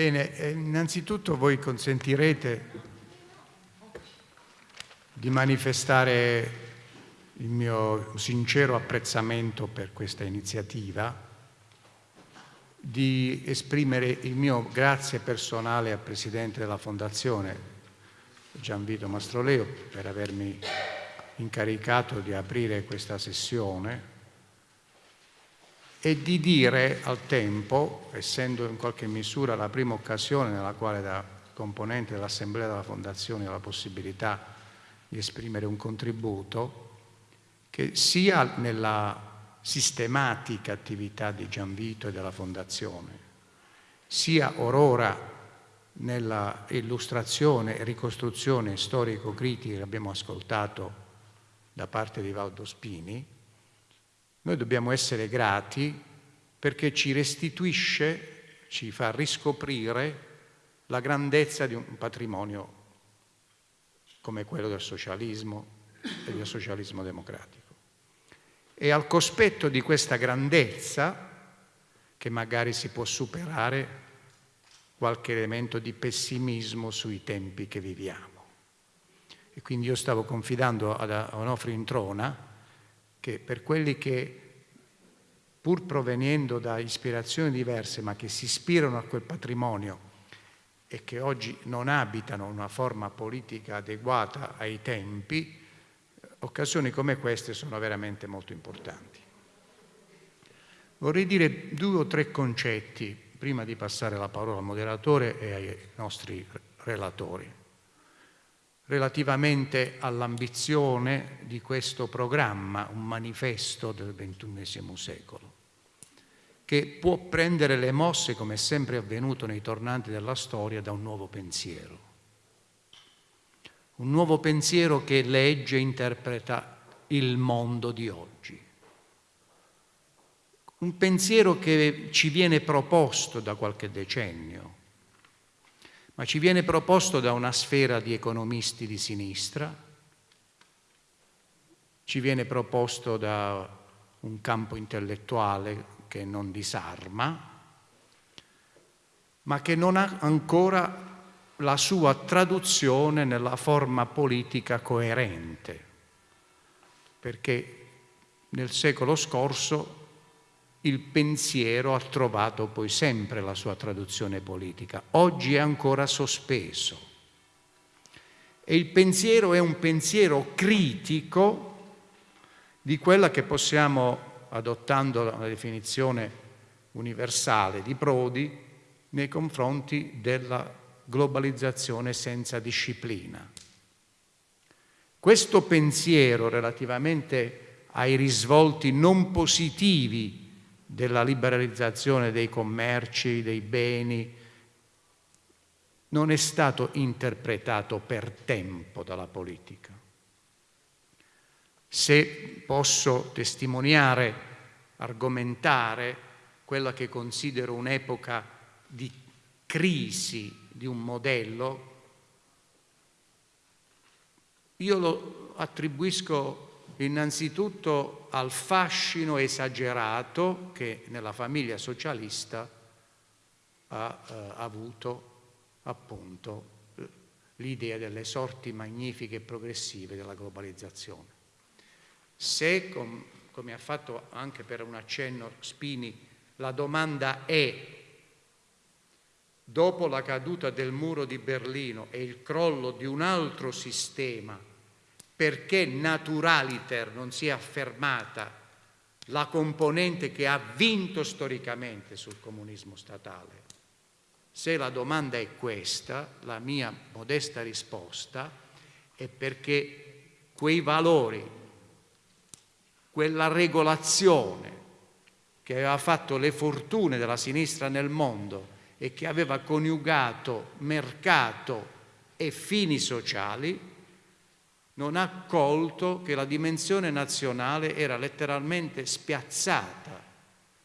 Bene, eh, innanzitutto voi consentirete di manifestare il mio sincero apprezzamento per questa iniziativa, di esprimere il mio grazie personale al Presidente della Fondazione, Gianvito Mastroleo, per avermi incaricato di aprire questa sessione e di dire al tempo, essendo in qualche misura la prima occasione nella quale da componente dell'Assemblea della Fondazione ho la possibilità di esprimere un contributo, che sia nella sistematica attività di Gianvito e della Fondazione, sia orora nella illustrazione e ricostruzione storico-critica che abbiamo ascoltato da parte di Valdo Spini, noi dobbiamo essere grati perché ci restituisce, ci fa riscoprire la grandezza di un patrimonio come quello del socialismo e del socialismo democratico. E al cospetto di questa grandezza, che magari si può superare qualche elemento di pessimismo sui tempi che viviamo. E quindi io stavo confidando ad Onofrio Introna che per quelli che pur provenendo da ispirazioni diverse ma che si ispirano a quel patrimonio e che oggi non abitano una forma politica adeguata ai tempi, occasioni come queste sono veramente molto importanti. Vorrei dire due o tre concetti prima di passare la parola al moderatore e ai nostri relatori relativamente all'ambizione di questo programma, un manifesto del XXI secolo, che può prendere le mosse, come è sempre avvenuto nei tornanti della storia, da un nuovo pensiero. Un nuovo pensiero che legge e interpreta il mondo di oggi. Un pensiero che ci viene proposto da qualche decennio, ma ci viene proposto da una sfera di economisti di sinistra, ci viene proposto da un campo intellettuale che non disarma, ma che non ha ancora la sua traduzione nella forma politica coerente, perché nel secolo scorso il pensiero ha trovato poi sempre la sua traduzione politica. Oggi è ancora sospeso. E il pensiero è un pensiero critico di quella che possiamo, adottando la definizione universale di Prodi, nei confronti della globalizzazione senza disciplina. Questo pensiero relativamente ai risvolti non positivi della liberalizzazione dei commerci, dei beni, non è stato interpretato per tempo dalla politica. Se posso testimoniare, argomentare quella che considero un'epoca di crisi di un modello, io lo attribuisco innanzitutto al fascino esagerato che nella famiglia socialista ha eh, avuto appunto l'idea delle sorti magnifiche e progressive della globalizzazione. Se, com, come ha fatto anche per un accenno Spini, la domanda è dopo la caduta del muro di Berlino e il crollo di un altro sistema perché naturaliter non si è affermata la componente che ha vinto storicamente sul comunismo statale. Se la domanda è questa, la mia modesta risposta è perché quei valori, quella regolazione che aveva fatto le fortune della sinistra nel mondo e che aveva coniugato mercato e fini sociali, non ha colto che la dimensione nazionale era letteralmente spiazzata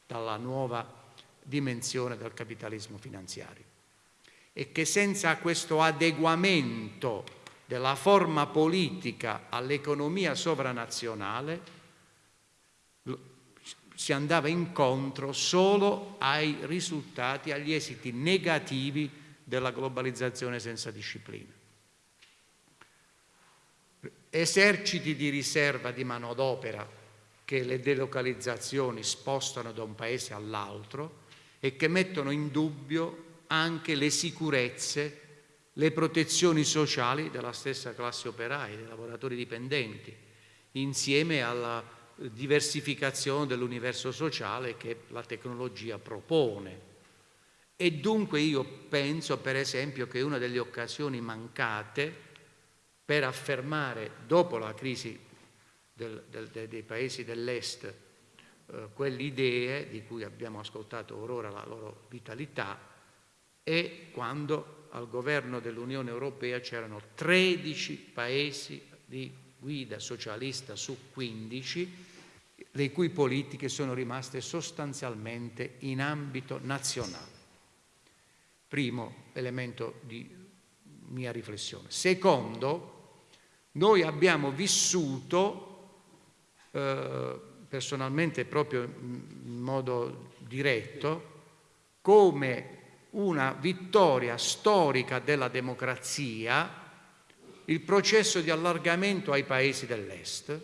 dalla nuova dimensione del capitalismo finanziario e che senza questo adeguamento della forma politica all'economia sovranazionale si andava incontro solo ai risultati, agli esiti negativi della globalizzazione senza disciplina. Eserciti di riserva di manodopera che le delocalizzazioni spostano da un paese all'altro e che mettono in dubbio anche le sicurezze, le protezioni sociali della stessa classe operaia, dei lavoratori dipendenti, insieme alla diversificazione dell'universo sociale che la tecnologia propone. E dunque io penso, per esempio, che una delle occasioni mancate per affermare, dopo la crisi del, del, dei paesi dell'Est, eh, quelle idee di cui abbiamo ascoltato ora la loro vitalità, è quando al governo dell'Unione Europea c'erano 13 paesi di guida socialista su 15 le cui politiche sono rimaste sostanzialmente in ambito nazionale. Primo elemento di mia riflessione. Secondo, noi abbiamo vissuto, eh, personalmente proprio in modo diretto, come una vittoria storica della democrazia il processo di allargamento ai paesi dell'Est,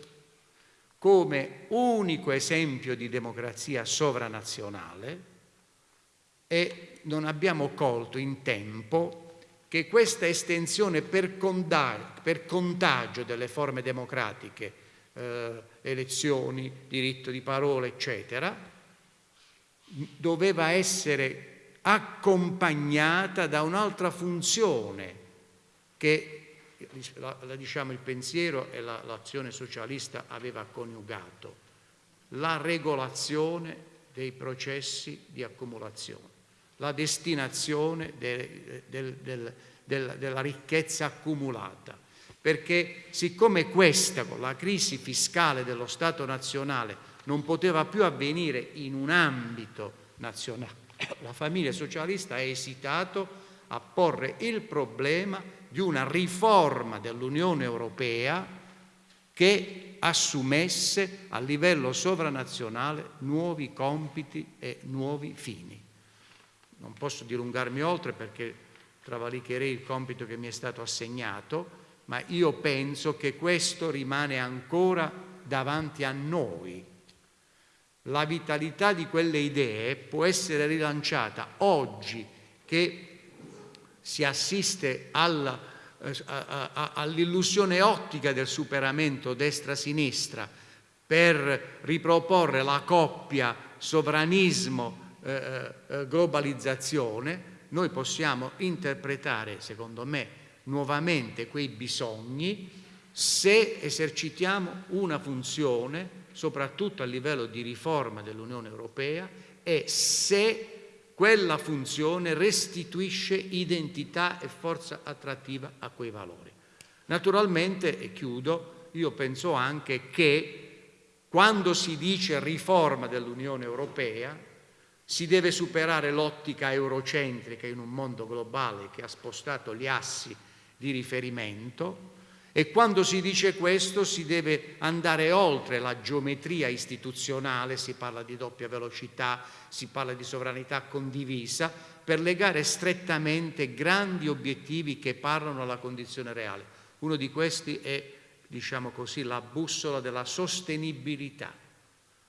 come unico esempio di democrazia sovranazionale e non abbiamo colto in tempo che questa estensione per, contagio delle forme democratiche, eh, elezioni, diritto di parola, eccetera, doveva essere accompagnata da un'altra funzione che la, la, diciamo, il pensiero e la, l'azione socialista aveva coniugato, la regolazione dei processi di accumulazione, la destinazione de, de, de, della ricchezza accumulata, perché siccome questa, con la crisi fiscale dello Stato nazionale, non poteva più avvenire in un ambito nazionale, la famiglia socialista ha esitato a porre il problema di una riforma dell'Unione Europea che assumesse a livello sovranazionale nuovi compiti e nuovi fini. Non posso dilungarmi oltre perché travalicherei il compito che mi è stato assegnato, ma io penso che questo rimane ancora davanti a noi. La vitalità di quelle idee può essere rilanciata oggi che si assiste eh, all'illusione ottica del superamento destra-sinistra per riproporre la coppia sovranismo-globalizzazione, eh, eh, noi possiamo interpretare, secondo me, nuovamente quei bisogni se esercitiamo una funzione, soprattutto a livello di riforma dell'Unione Europea, e se quella funzione restituisce identità e forza attrattiva a quei valori. Naturalmente, e chiudo, io penso anche che quando si dice riforma dell'Unione Europea si deve superare l'ottica eurocentrica in un mondo globale che ha spostato gli assi di riferimento e quando si dice questo si deve andare oltre la geometria istituzionale, si parla di doppia velocità, si parla di sovranità condivisa, per legare strettamente grandi obiettivi che parlano alla condizione reale. Uno di questi è, diciamo così, la bussola della sostenibilità,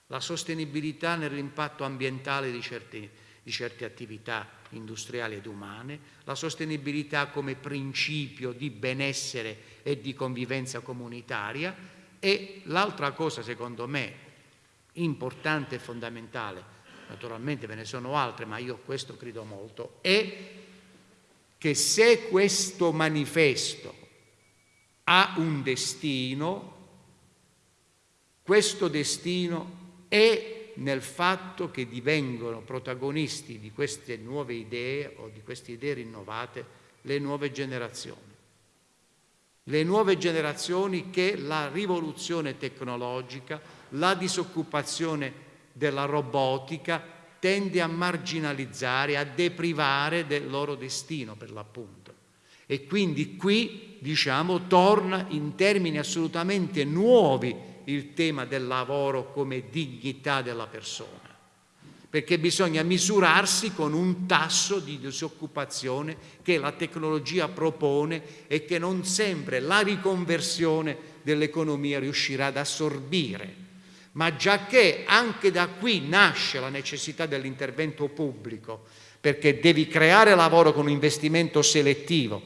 la sostenibilità nell'impatto ambientale di certi, di certe attività industriali ed umane, la sostenibilità come principio di benessere e di convivenza comunitaria e l'altra cosa secondo me importante e fondamentale, naturalmente ve ne sono altre ma io questo credo molto, è che se questo manifesto ha un destino, questo destino è nel fatto che divengono protagonisti di queste nuove idee o di queste idee rinnovate le nuove generazioni le nuove generazioni che la rivoluzione tecnologica, la disoccupazione della robotica tende a marginalizzare, a deprivare del loro destino per l'appunto. E quindi qui, diciamo, torna in termini assolutamente nuovi il tema del lavoro come dignità della persona, perché bisogna misurarsi con un tasso di disoccupazione che la tecnologia propone e che non sempre la riconversione dell'economia riuscirà ad assorbire. Ma già che anche da qui nasce la necessità dell'intervento pubblico, perché devi creare lavoro con un investimento selettivo.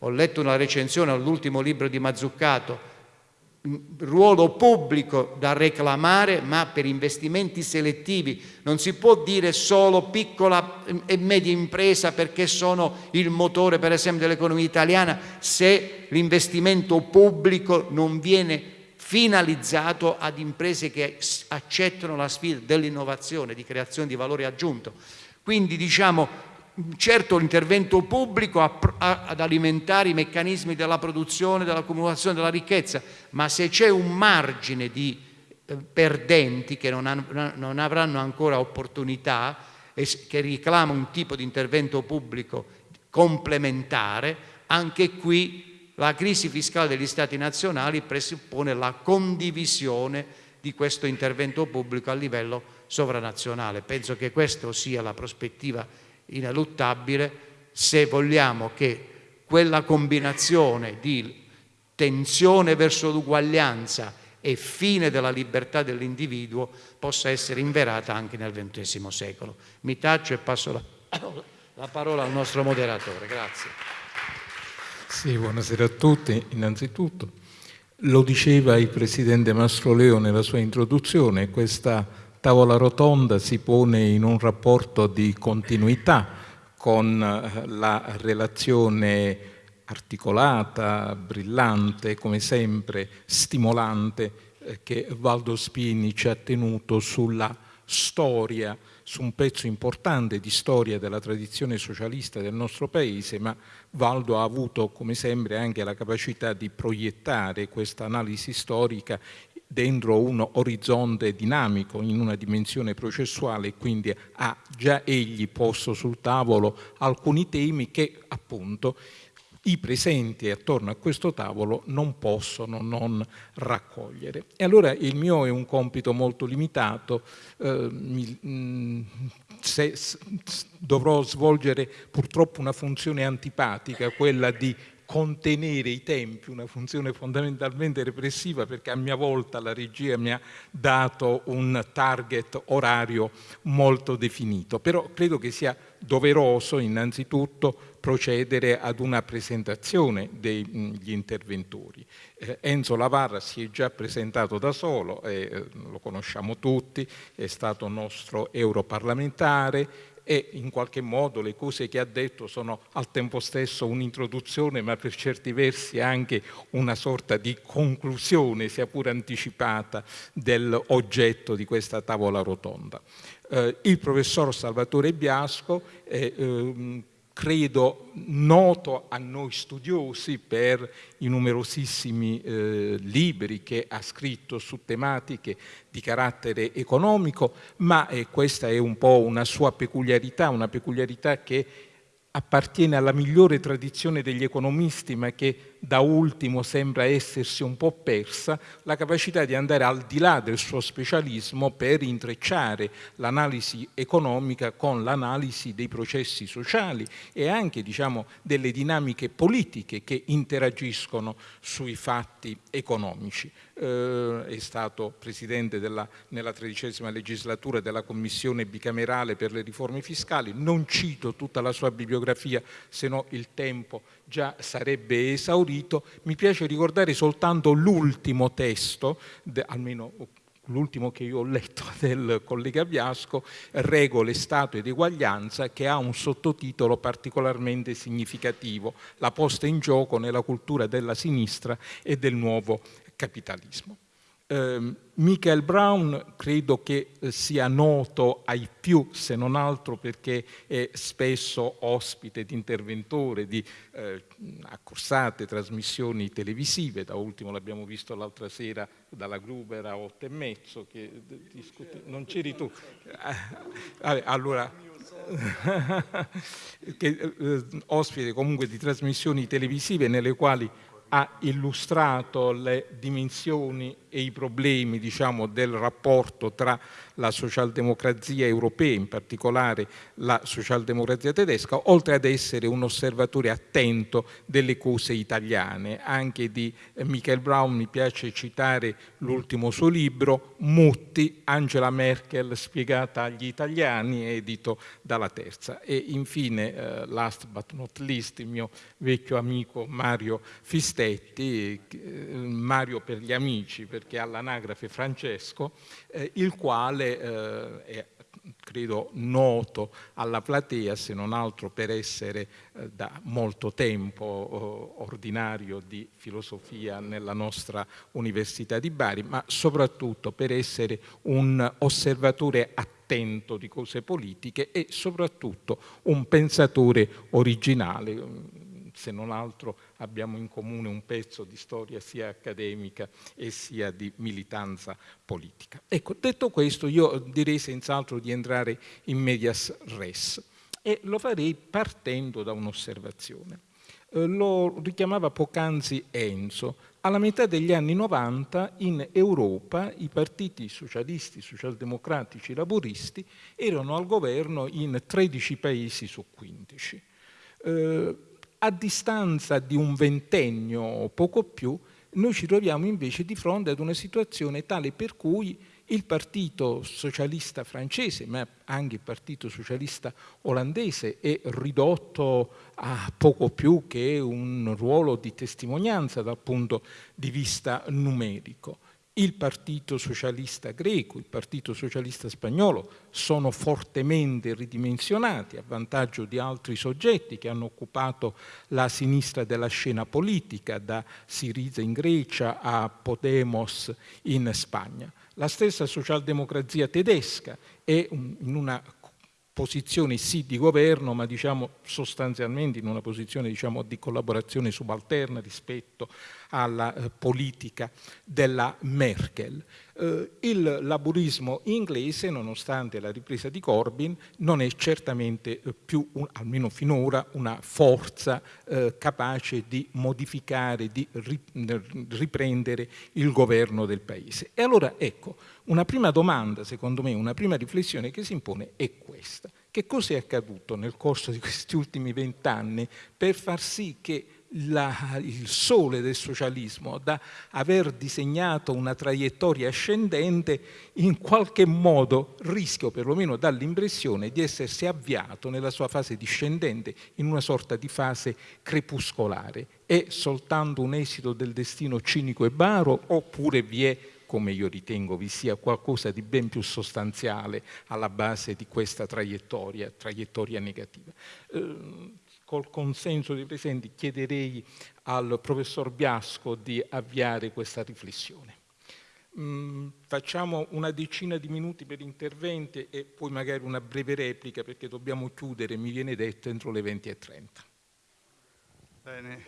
Ho letto una recensione all'ultimo libro di Mazzuccato, ruolo pubblico da reclamare ma per investimenti selettivi non si può dire solo piccola e media impresa perché sono il motore per esempio dell'economia italiana se l'investimento pubblico non viene finalizzato ad imprese che accettano la sfida dell'innovazione, di creazione di valore aggiunto. Quindi diciamo certo l'intervento pubblico ad alimentare i meccanismi della produzione, dell'accumulazione della ricchezza, ma se c'è un margine di eh, perdenti che non, avranno ancora opportunità e che reclama un tipo di intervento pubblico complementare, anche qui la crisi fiscale degli Stati nazionali presuppone la condivisione di questo intervento pubblico a livello sovranazionale. Penso che questa sia la prospettiva ineluttabile se vogliamo che quella combinazione di tensione verso l'uguaglianza e fine della libertà dell'individuo possa essere inverata anche nel XX secolo. Mi taccio e passo la, la parola al nostro moderatore. Grazie. Sì, buonasera a tutti. Innanzitutto, lo diceva il Presidente Mastroleo nella sua introduzione, questa tavola rotonda si pone in un rapporto di continuità con eh, la relazione articolata, brillante, come sempre stimolante eh, che Valdo Spini ci ha tenuto sulla storia, su un pezzo importante di storia della tradizione socialista del nostro paese, ma Valdo ha avuto come sempre anche la capacità di proiettare questa analisi storica dentro un orizzonte dinamico, in una dimensione processuale, quindi ha già egli posto sul tavolo alcuni temi che appunto i presenti attorno a questo tavolo non possono non raccogliere. E allora il mio è un compito molto limitato, eh, mi, mm, se, dovrò svolgere purtroppo una funzione antipatica, quella di contenere i tempi, una funzione fondamentalmente repressiva perché a mia volta la regia mi ha dato un target orario molto definito, però credo che sia doveroso innanzitutto procedere ad una presentazione degli interventori. Eh, Enzo Lavarra si è già presentato da solo, eh, lo conosciamo tutti, è stato nostro europarlamentare, e in qualche modo le cose che ha detto sono al tempo stesso un'introduzione ma per certi versi anche una sorta di conclusione, sia pure anticipata, dell'oggetto di questa tavola rotonda. Eh, il professor Salvatore Biasco è eh, credo noto a noi studiosi per i numerosissimi eh, libri che ha scritto su tematiche di carattere economico, ma eh, questa è un po' una sua peculiarità, una peculiarità che appartiene alla migliore tradizione degli economisti, ma che da ultimo sembra essersi un po' persa, la capacità di andare al di là del suo specialismo per intrecciare l'analisi economica con l'analisi dei processi sociali e anche diciamo, delle dinamiche politiche che interagiscono sui fatti economici. Eh, è stato presidente della, nella tredicesima legislatura della commissione bicamerale per le riforme fiscali, non cito tutta la sua bibliografia se no il tempo già sarebbe esaurito, mi piace ricordare soltanto l'ultimo testo, almeno l'ultimo che io ho letto del collega Biasco, Regole, Stato ed Eguaglianza, che ha un sottotitolo particolarmente significativo, la posta in gioco nella cultura della sinistra e del nuovo capitalismo. Eh, Michael Brown credo che eh, sia noto ai più, se non altro perché è spesso ospite di interventore di eh, accorsate trasmissioni televisive, da ultimo l'abbiamo visto l'altra sera dalla Gruber a otto e mezzo, che discuti... non c'eri tu. Eh, allora, che, eh, ospite comunque di trasmissioni televisive nelle quali ha illustrato le dimensioni e i problemi diciamo, del rapporto tra la socialdemocrazia europea, in particolare la socialdemocrazia tedesca, oltre ad essere un osservatore attento delle cose italiane. Anche di Michael Brown mi piace citare l'ultimo suo libro, Mutti, Angela Merkel spiegata agli italiani, edito dalla Terza. E infine, eh, last but not least, il mio vecchio amico Mario Fistetti, eh, Mario per gli amici, perché ha l'anagrafe Francesco, eh, il quale eh, è credo noto alla platea, se non altro per essere eh, da molto tempo eh, ordinario di filosofia nella nostra Università di Bari, ma soprattutto per essere un osservatore attento di cose politiche e soprattutto un pensatore originale se non altro abbiamo in comune un pezzo di storia sia accademica e sia di militanza politica. Ecco, detto questo io direi senz'altro di entrare in medias res e lo farei partendo da un'osservazione. Eh, lo richiamava poc'anzi Enzo, alla metà degli anni 90 in Europa i partiti socialisti, socialdemocratici, laboristi erano al governo in 13 paesi su 15. Eh, a distanza di un ventennio o poco più, noi ci troviamo invece di fronte ad una situazione tale per cui il partito socialista francese, ma anche il partito socialista olandese, è ridotto a poco più che un ruolo di testimonianza dal punto di vista numerico il Partito Socialista greco, il Partito Socialista spagnolo sono fortemente ridimensionati a vantaggio di altri soggetti che hanno occupato la sinistra della scena politica, da Siriza in Grecia a Podemos in Spagna. La stessa socialdemocrazia tedesca è in una posizione sì di governo, ma diciamo sostanzialmente in una posizione diciamo, di collaborazione subalterna rispetto alla eh, politica della Merkel. Eh, il laburismo inglese, nonostante la ripresa di Corbyn, non è certamente eh, più, almeno finora, una forza capace di modificare, di riprendere il governo del paese. E allora ecco, una prima domanda, secondo me, una prima riflessione che si impone è questa. Che cosa è accaduto nel corso di questi ultimi vent'anni per far sì che la, il sole del socialismo, da aver disegnato una traiettoria ascendente, in qualche modo rischia, o perlomeno dà l'impressione di essersi avviato nella sua fase discendente, in una sorta di fase crepuscolare. È soltanto un esito del destino cinico e baro oppure vi è come io ritengo vi sia qualcosa di ben più sostanziale alla base di questa traiettoria, traiettoria negativa. Eh, col consenso dei presenti chiederei al professor Biasco di avviare questa riflessione. Mm, facciamo una decina di minuti per interventi e poi magari una breve replica perché dobbiamo chiudere, mi viene detto, entro le 20.30. Bene.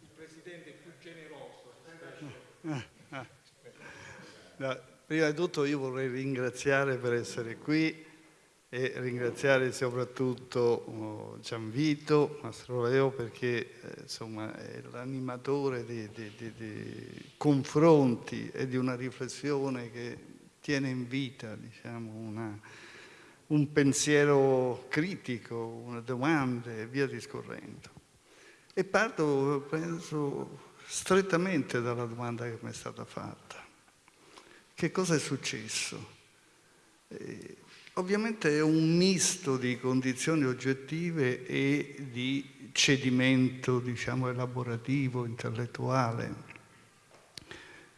Il Presidente è più generoso. No, prima di tutto io vorrei ringraziare per essere qui e ringraziare soprattutto oh, Gianvito Mastroleo perché eh, insomma, è l'animatore di, di, di, di, confronti e di una riflessione che tiene in vita diciamo, una, un pensiero critico, una domanda e via discorrendo. E parto, penso, strettamente dalla domanda che mi è stata fatta. Che cosa è successo? Eh, ovviamente è un misto di condizioni oggettive e di cedimento, diciamo, elaborativo, intellettuale.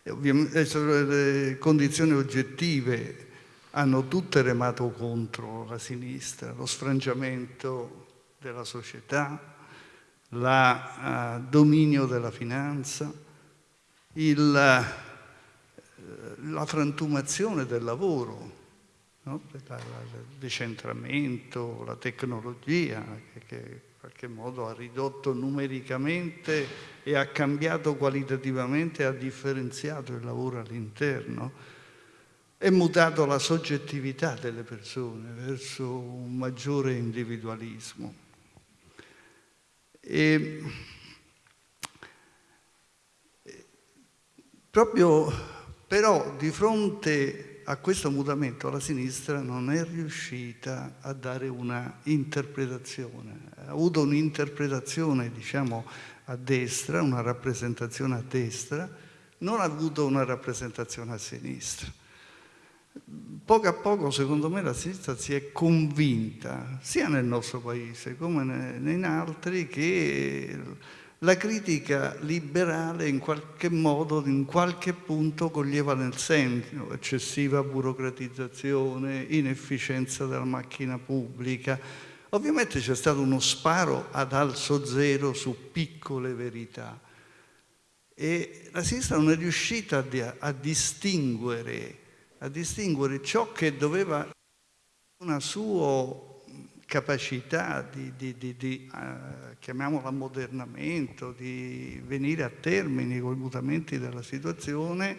E ovviamente le condizioni oggettive hanno tutte remato contro la sinistra, lo sfrangiamento della società, il uh, dominio della finanza, il, uh, la frantumazione del lavoro, no? il decentramento, la tecnologia che, in qualche modo ha ridotto numericamente e ha cambiato qualitativamente, ha differenziato il lavoro all'interno, è mutato la soggettività delle persone verso un maggiore individualismo. E Proprio però di fronte a questo mutamento la sinistra non è riuscita a dare una interpretazione, ha avuto un'interpretazione diciamo a destra, una rappresentazione a destra, non ha avuto una rappresentazione a sinistra. Poco a poco, secondo me, la sinistra si è convinta, sia nel nostro paese come in altri, che la critica liberale in qualche modo, in qualche punto coglieva nel senso eccessiva burocratizzazione, inefficienza della macchina pubblica. Ovviamente c'è stato uno sparo ad alzo zero su piccole verità e la sinistra non è riuscita a, a distinguere, a distinguere ciò che doveva una sua capacità di, di, di, di uh, chiamiamola ammodernamento, di venire a termini con i mutamenti della situazione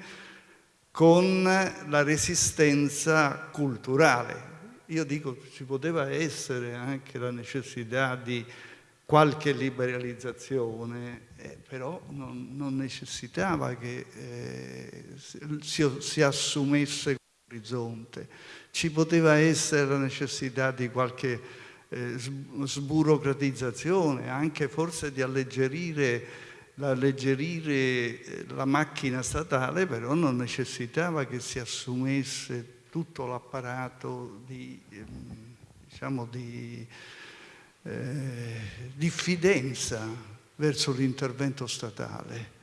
con la resistenza culturale. Io dico ci poteva essere anche la necessità di qualche liberalizzazione, eh, però non, non, necessitava che eh, si, si assumesse l'orizzonte. Ci poteva essere la necessità di qualche eh, sburocratizzazione, anche forse di alleggerire, alleggerire eh, la macchina statale, però non necessitava che si assumesse tutto l'apparato di, ehm, diciamo, di eh, diffidenza verso l'intervento statale,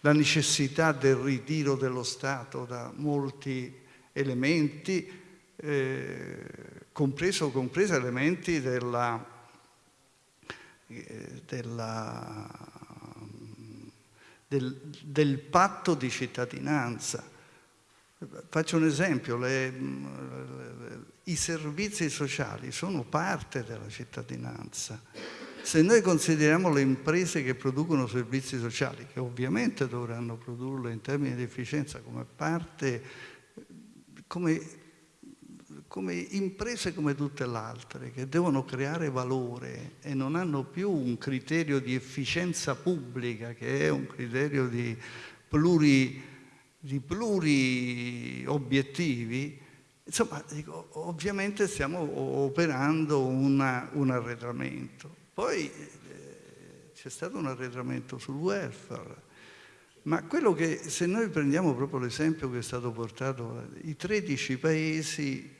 la necessità del ritiro dello Stato da molti elementi, eh, compreso, compreso elementi della, eh, della, del, del, patto di cittadinanza. Faccio un esempio, le, i servizi sociali sono parte della cittadinanza. Se noi consideriamo le imprese che producono servizi sociali, che ovviamente dovranno produrlo in termini di efficienza come parte, come come imprese come tutte le altre, che devono creare valore e non hanno più un criterio di efficienza pubblica, che è un criterio di pluri, di pluri obiettivi, insomma, dico, ovviamente stiamo operando una, un arretramento. Poi eh, c'è stato un arretramento sul welfare, ma quello che, se noi prendiamo proprio l'esempio che è stato portato, i 13 paesi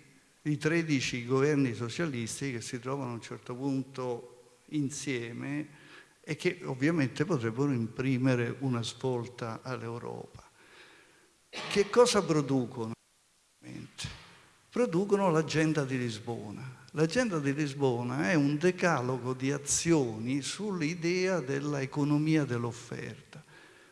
i 13 governi socialisti che si trovano a un certo punto insieme e che ovviamente potrebbero imprimere una svolta all'Europa. Che cosa producono? Producono l'agenda di Lisbona. L'agenda di Lisbona è un decalogo di azioni sull'idea dell'economia dell'offerta.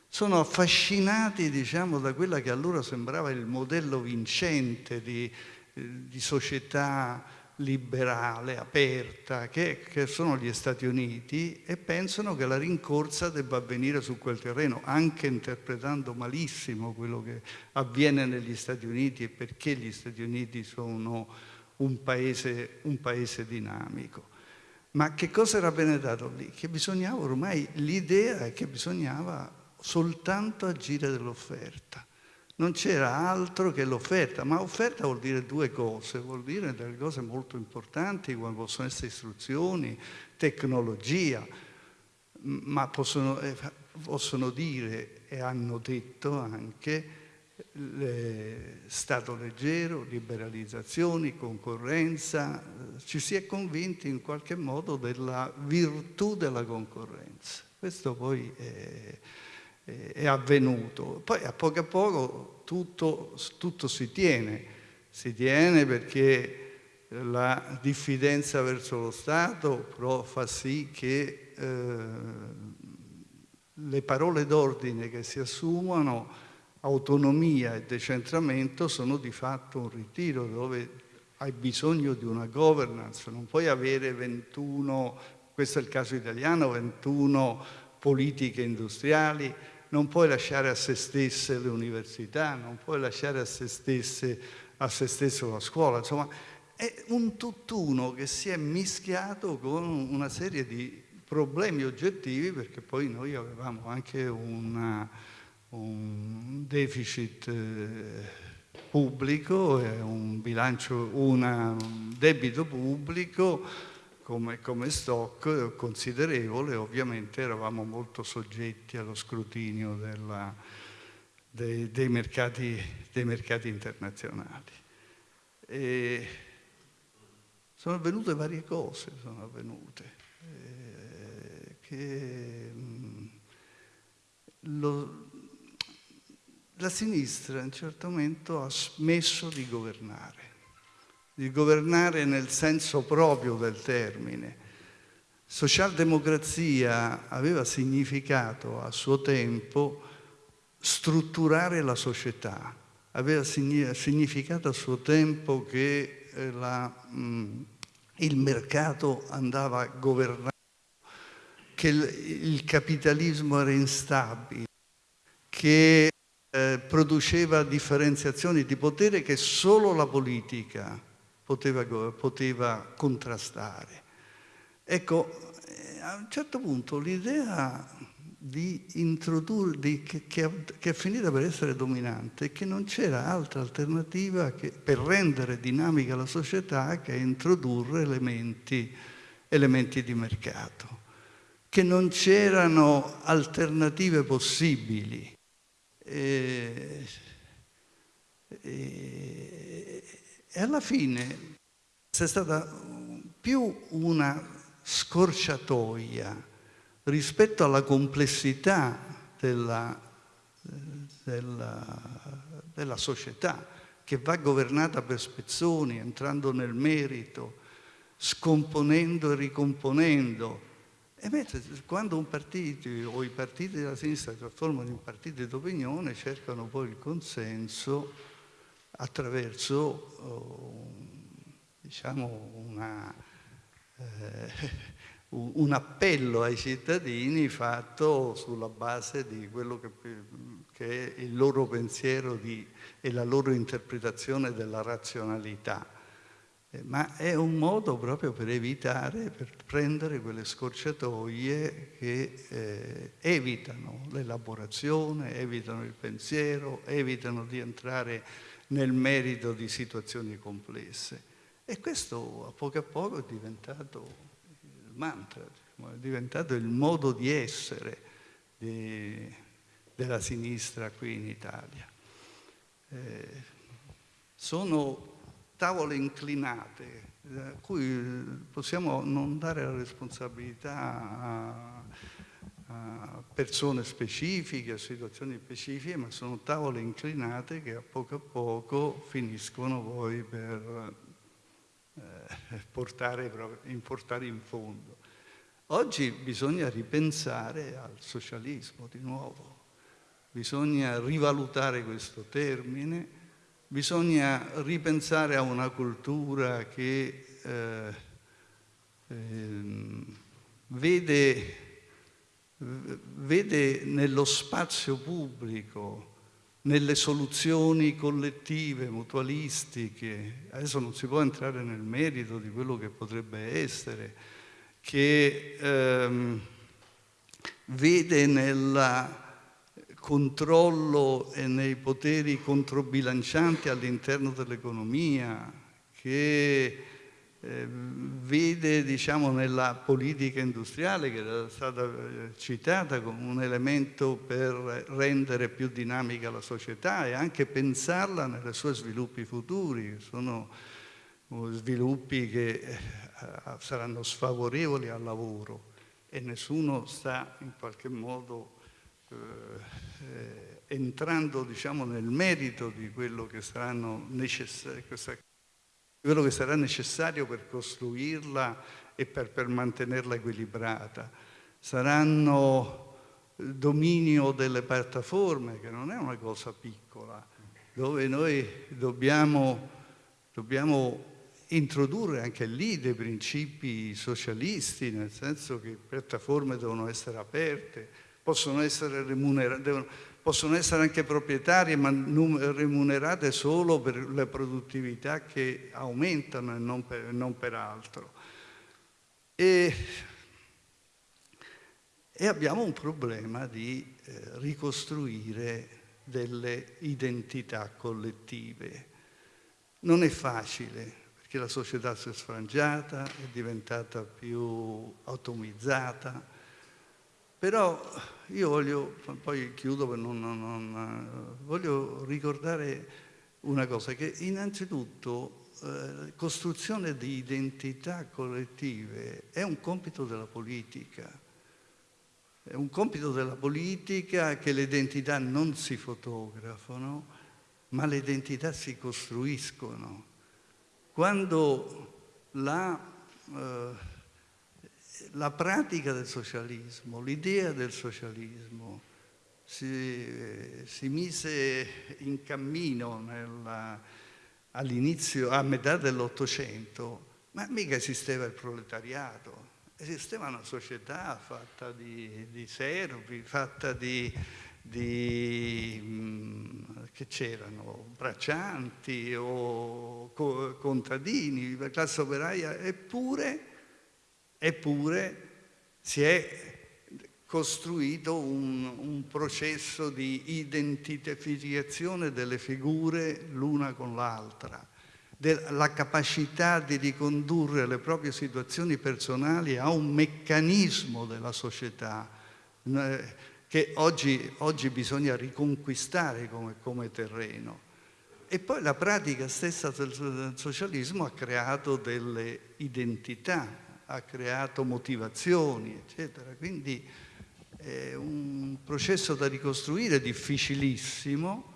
Sono affascinati diciamo, da quella che allora sembrava il modello vincente di di società liberale, aperta, che, che, sono gli Stati Uniti e pensano che la rincorsa debba avvenire su quel terreno, anche interpretando malissimo quello che avviene negli Stati Uniti e perché gli Stati Uniti sono un paese, un paese dinamico. Ma che cosa era penetrato lì? Che bisognava ormai, l'idea è che bisognava soltanto agire dell'offerta non c'era altro che l'offerta, ma offerta vuol dire due cose, vuol dire delle cose molto importanti come possono essere istruzioni, tecnologia, ma possono, eh, possono dire e hanno detto anche Stato leggero, liberalizzazioni, concorrenza, ci si è convinti in qualche modo della virtù della concorrenza. Questo poi è è avvenuto. Poi a poco a poco tutto, tutto si tiene, si tiene perché la diffidenza verso lo Stato fa sì che eh, le parole d'ordine che si assumono, autonomia e decentramento, sono di fatto un ritiro dove hai bisogno di una governance, non puoi avere 21, questo è il caso italiano, 21 politiche industriali, non puoi lasciare a se stesse le università, non puoi lasciare a se, stesse, a se stesso la scuola, insomma è un tutt'uno che si è mischiato con una serie di problemi oggettivi perché poi noi avevamo anche una, un deficit eh, pubblico, un bilancio, una, un debito pubblico come, come stock considerevole, ovviamente eravamo molto soggetti allo scrutinio della, dei, dei, mercati, dei, mercati, internazionali. E sono avvenute varie cose, sono avvenute, eh, che mh, lo, la sinistra a un certo momento ha smesso di governare, di governare nel senso proprio del termine. Socialdemocrazia aveva significato a suo tempo strutturare la società, aveva significato a suo tempo che eh, la, mh, il mercato andava governato, che il, il capitalismo era instabile, che eh, produceva differenziazioni di potere che solo la politica poteva, poteva contrastare. Ecco, eh, a un certo punto l'idea di introdurre, di, che, che, che, è finita per essere dominante, che non c'era altra alternativa che, per rendere dinamica la società che introdurre elementi, elementi di mercato, che non c'erano alternative possibili e, e, e alla fine c'è stata più una scorciatoia rispetto alla complessità della, della, della, società che va governata per spezzoni, entrando nel merito, scomponendo e ricomponendo, e mentre quando un partito o i partiti della sinistra si trasformano in partiti d'opinione cercano poi il consenso attraverso oh, diciamo una, eh, un appello ai cittadini fatto sulla base di quello che, che è il loro pensiero di, e la loro interpretazione della razionalità. Eh, ma è un modo proprio per evitare, per prendere quelle scorciatoie che eh, evitano l'elaborazione, evitano il pensiero, evitano di entrare nel merito di situazioni complesse. E questo a poco a poco è diventato il mantra, è diventato il modo di essere di, della sinistra qui in Italia. Eh, sono tavole inclinate, a eh, cui possiamo non dare la responsabilità a, a persone specifiche, a situazioni specifiche, ma sono tavole inclinate che a poco a poco finiscono poi per eh, portare, portare in fondo. Oggi bisogna ripensare al socialismo di nuovo, bisogna rivalutare questo termine, Bisogna ripensare a una cultura che eh, eh, vede, vede nello spazio pubblico, nelle soluzioni collettive, mutualistiche, adesso non si può entrare nel merito di quello che potrebbe essere, che ehm, vede nella controllo e nei poteri controbilancianti all'interno dell'economia, che eh, vede diciamo, nella politica industriale, che era stata eh, citata come un elemento per rendere più dinamica la società e anche pensarla nei suoi sviluppi futuri, sono uh, sviluppi che eh, saranno sfavorevoli al lavoro. E nessuno sta in qualche modo eh, entrando diciamo, nel merito di quello che, questa, quello che, sarà necessario per costruirla e per, per mantenerla equilibrata. Saranno dominio delle piattaforme, che non è una cosa piccola, dove noi dobbiamo, dobbiamo introdurre anche lì dei principi socialisti, nel senso che le piattaforme devono essere aperte, possono essere remunerate, possono essere anche proprietarie ma remunerate solo per le produttività che aumentano e non per, non per altro. E e abbiamo un problema di eh, ricostruire delle identità collettive. Non è facile, perché la società si è sfrangiata, è diventata più atomizzata, però io voglio, poi chiudo per non, non, non voglio ricordare una cosa, che innanzitutto eh, costruzione di identità collettive è un compito della politica. È un compito della politica che le identità non si fotografano, ma le identità si costruiscono. Quando la, eh, la pratica del socialismo, l'idea del socialismo si, si, mise in cammino all'inizio, a metà dell'Ottocento, ma mica esisteva il proletariato, esisteva una società fatta di, di servi, fatta di, di mm, che c'erano, braccianti o co contadini, la classe operaia, eppure, eppure si è costruito un, un, processo di identificazione delle figure l'una con l'altra, la capacità di ricondurre le proprie situazioni personali a un meccanismo della società eh, che oggi, oggi bisogna riconquistare come, come terreno. E poi la pratica stessa del socialismo ha creato delle identità, ha creato motivazioni, eccetera. Quindi è un processo da ricostruire difficilissimo,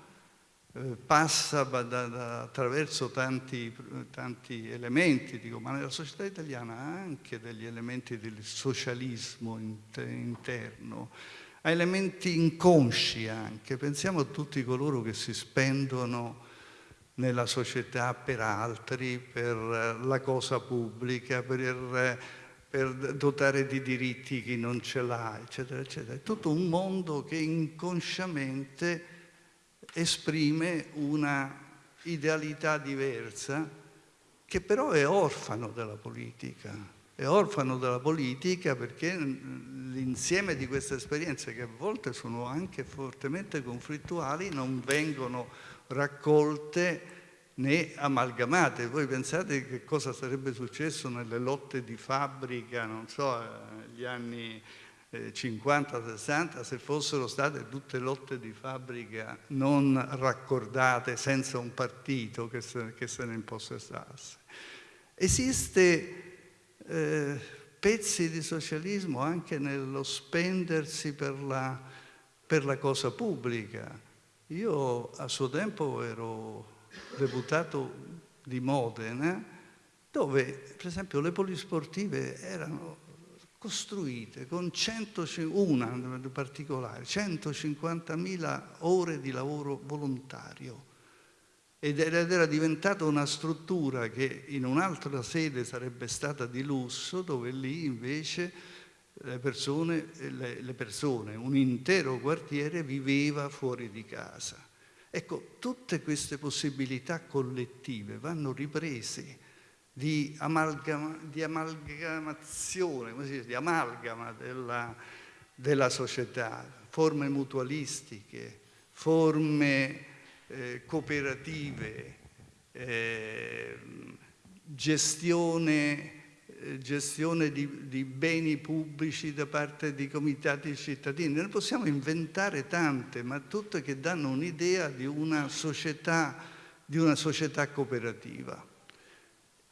eh, passa da, da, attraverso tanti, tanti, elementi, dico, ma nella società italiana ha anche degli elementi del socialismo interno, ha elementi inconsci anche, pensiamo a tutti coloro che si spendono nella società per altri, per la cosa pubblica, per per dotare di diritti chi non ce l'ha, eccetera, eccetera. È tutto un mondo che inconsciamente esprime una idealità diversa che però è orfano della politica. È orfano della politica perché l'insieme di queste esperienze, che a volte sono anche fortemente conflittuali, non vengono raccolte né amalgamate. Voi pensate che cosa sarebbe successo nelle lotte di fabbrica, non so, negli anni 50-60, eh, se fossero state tutte lotte di fabbrica non raccordate senza un partito che se, che se ne impossessasse. Esiste eh, pezzi di socialismo anche nello spendersi per la, per la cosa pubblica. Io a suo tempo ero deputato di Modena, dove per esempio le polisportive erano costruite con 100, una in particolare, 150.000 ore di lavoro volontario. Ed era diventata una struttura che in un'altra sede sarebbe stata di lusso, dove lì invece le persone, le, le persone un intero quartiere viveva fuori di casa. Ecco, tutte queste possibilità collettive vanno riprese di, amalgama, di amalgamazione, come si dice, di amalgama della, della società, forme mutualistiche, forme eh, cooperative, eh, gestione gestione di, di, beni pubblici da parte di comitati cittadini. Ne possiamo inventare tante, ma tutte che danno un'idea di una società, di una società cooperativa.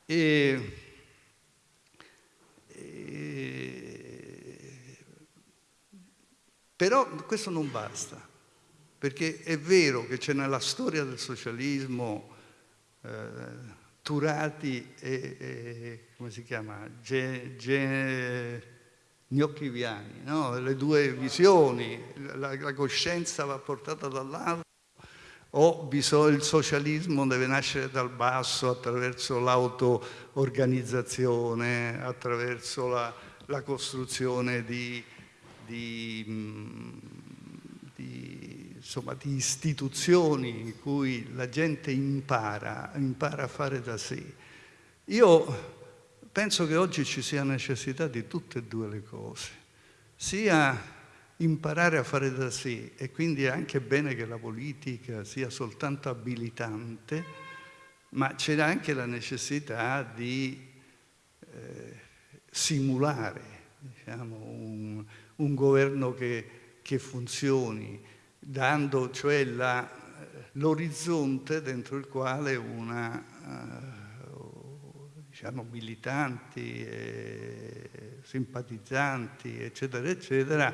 E, e, però questo non basta, perché è vero che c'è nella storia del socialismo eh, Turati e, e, come si chiama? Ge, ge, Gnocchiviani, no? le due visioni, la, la coscienza va portata dall'alto o il socialismo deve nascere dal basso attraverso l'auto-organizzazione, attraverso la, la costruzione di, di, di insomma, di istituzioni in cui la gente impara, impara a fare da sé. Io penso che oggi ci sia necessità di tutte e due le cose. sia imparare a fare da sé e quindi è anche bene che la politica sia soltanto abilitante, ma c'è anche la necessità di eh, simulare diciamo, un, un, governo che, che, funzioni, dando cioè l'orizzonte dentro il quale una, uh, diciamo, militanti, eh, simpatizzanti, eccetera, eccetera,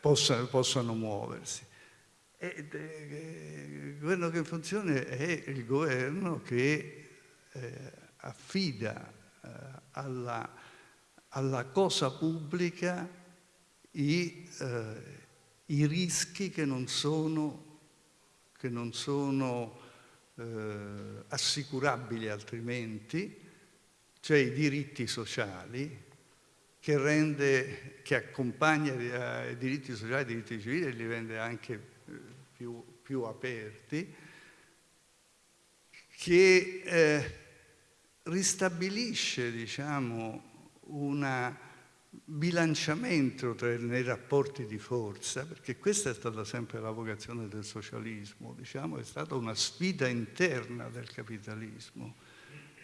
possano, possano muoversi. E, il governo che funziona è il governo che eh, affida eh, alla, alla, cosa pubblica i, eh, i, rischi che non sono, che non sono eh, assicurabili altrimenti, cioè i diritti sociali, che, rende, che accompagna eh, i diritti sociali e i diritti civili e li rende anche eh, più, più aperti, che eh, ristabilisce diciamo, un bilanciamento tra, nei rapporti di forza, perché questa è stata sempre la vocazione del socialismo, diciamo, è stata una sfida interna del capitalismo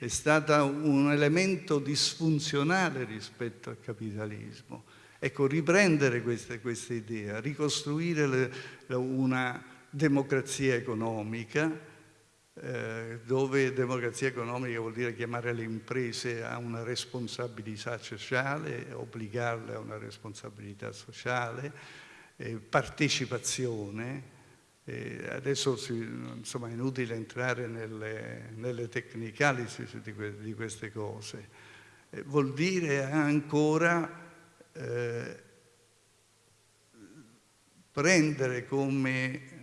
è stata un elemento disfunzionale rispetto al capitalismo. Ecco, riprendere questa, questa idea, ricostruire le, una democrazia economica, eh, dove democrazia economica vuol dire chiamare le imprese a una responsabilità sociale, obbligarle a una responsabilità sociale, eh, partecipazione, e adesso insomma, è inutile entrare nelle, nelle tecnicalità di, di, queste cose. Eh, vuol dire ancora eh, prendere come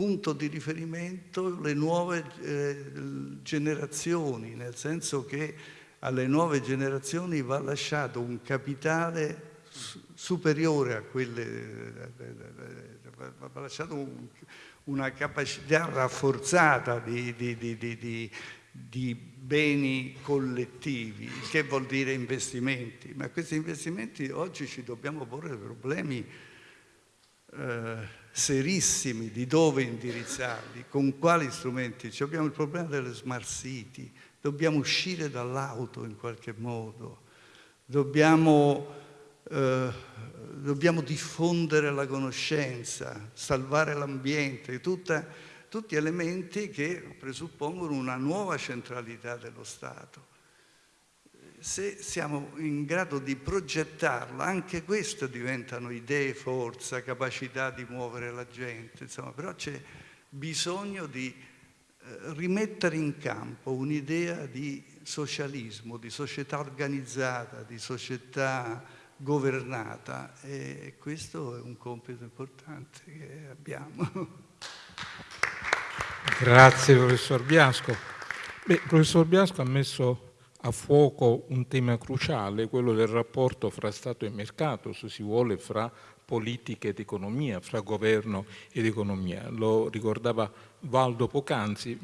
punto di riferimento le nuove eh, generazioni, nel senso che alle nuove generazioni va lasciato un capitale superiore a quelle, ha lasciato un, una capacità rafforzata di, di, di, di, beni collettivi, che vuol dire investimenti, ma questi investimenti oggi ci dobbiamo porre problemi eh, serissimi di dove indirizzarli, con quali strumenti. Ci abbiamo il problema delle smart city, dobbiamo uscire dall'auto in qualche modo, dobbiamo eh, dobbiamo diffondere la conoscenza, salvare l'ambiente, tutti elementi che presuppongono una nuova centralità dello Stato. Se siamo in grado di progettarla, anche queste diventano idee, forza, capacità di muovere la gente, insomma, però c'è bisogno di eh, rimettere in campo un'idea di socialismo, di società organizzata, di società governata e questo è un compito importante che abbiamo. Grazie professor Biasco. Beh, professor Biasco ha messo a fuoco un tema cruciale, quello del rapporto fra Stato e mercato, se si vuole, fra politica ed economia, fra governo ed economia. Lo ricordava Valdo Pocanzi.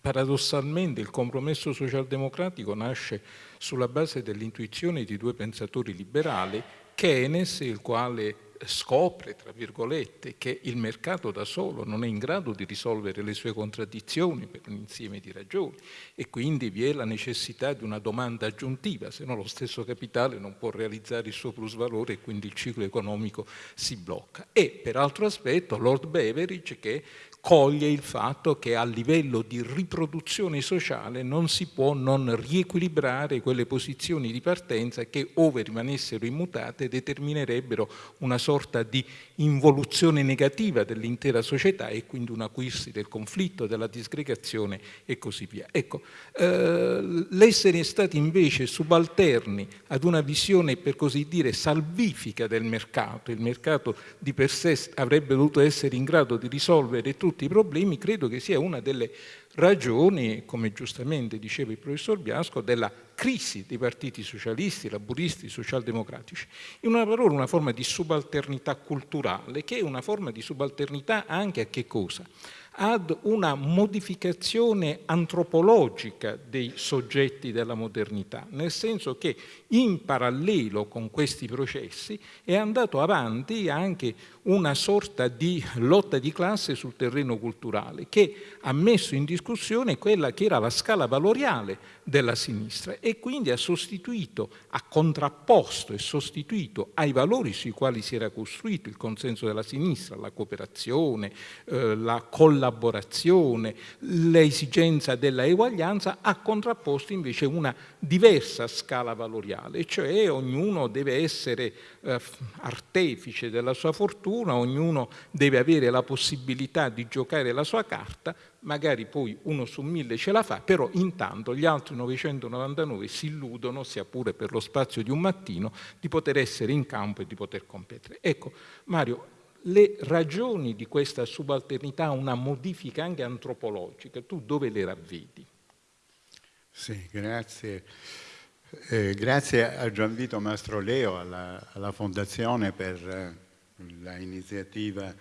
Paradossalmente il compromesso socialdemocratico nasce sulla base dell'intuizione di due pensatori liberali, Keynes, il quale scopre, tra virgolette, che il mercato da solo non è in grado di risolvere le sue contraddizioni per un insieme di ragioni e quindi vi è la necessità di una domanda aggiuntiva, se no lo stesso capitale non può realizzare il suo plusvalore e quindi il ciclo economico si blocca. E per altro aspetto Lord Beveridge che coglie il fatto che a livello di riproduzione sociale non si può non riequilibrare quelle posizioni di partenza che, ove rimanessero immutate, determinerebbero una sorta di involuzione negativa dell'intera società e quindi un acuirsi del conflitto, della disgregazione e così via. Ecco, eh, l'essere stati invece subalterni ad una visione, per così dire, salvifica del mercato, il mercato di per sé avrebbe dovuto essere in grado di risolvere tutti tutti i problemi, credo che sia una delle ragioni, come giustamente diceva il professor Biasco, della crisi dei partiti socialisti, laburisti, socialdemocratici. In una parola una forma di subalternità culturale, che è una forma di subalternità anche a che cosa? ad una modificazione antropologica dei soggetti della modernità, nel senso che in parallelo con questi processi è andato avanti anche una sorta di lotta di classe sul terreno culturale che ha messo in discussione quella che era la scala valoriale della sinistra e quindi ha sostituito, ha contrapposto e sostituito ai valori sui quali si era costruito il consenso della sinistra, la cooperazione, eh, la collaborazione, l'esigenza della eguaglianza, ha contrapposto invece una diversa scala valoriale, cioè ognuno deve essere eh, artefice della sua fortuna, ognuno deve avere la possibilità di giocare la sua carta, magari poi uno su mille ce la fa, però intanto gli altri 999 si illudono, sia pure per lo spazio di un mattino, di poter essere in campo e di poter competere. Ecco, Mario, le ragioni di questa subalternità, una modifica anche antropologica, tu dove le ravvedi? Sì, grazie. Eh, grazie a Gianvito Mastroleo, alla, alla Fondazione per eh, l'iniziativa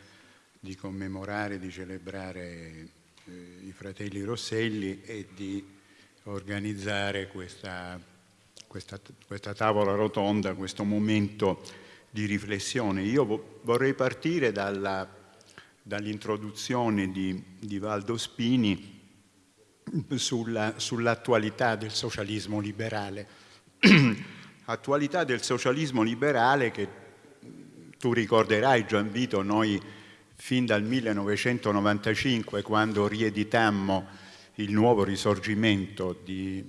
di commemorare, di celebrare eh, i fratelli Rosselli e di organizzare questa, questa, questa, tavola rotonda, questo momento di riflessione. Io vorrei partire dall'introduzione di, di, Valdo Spini sulla, sull'attualità del socialismo liberale. attualità del socialismo liberale che tu ricorderai Gianvito, noi fin dal 1995 quando rieditammo il nuovo risorgimento di,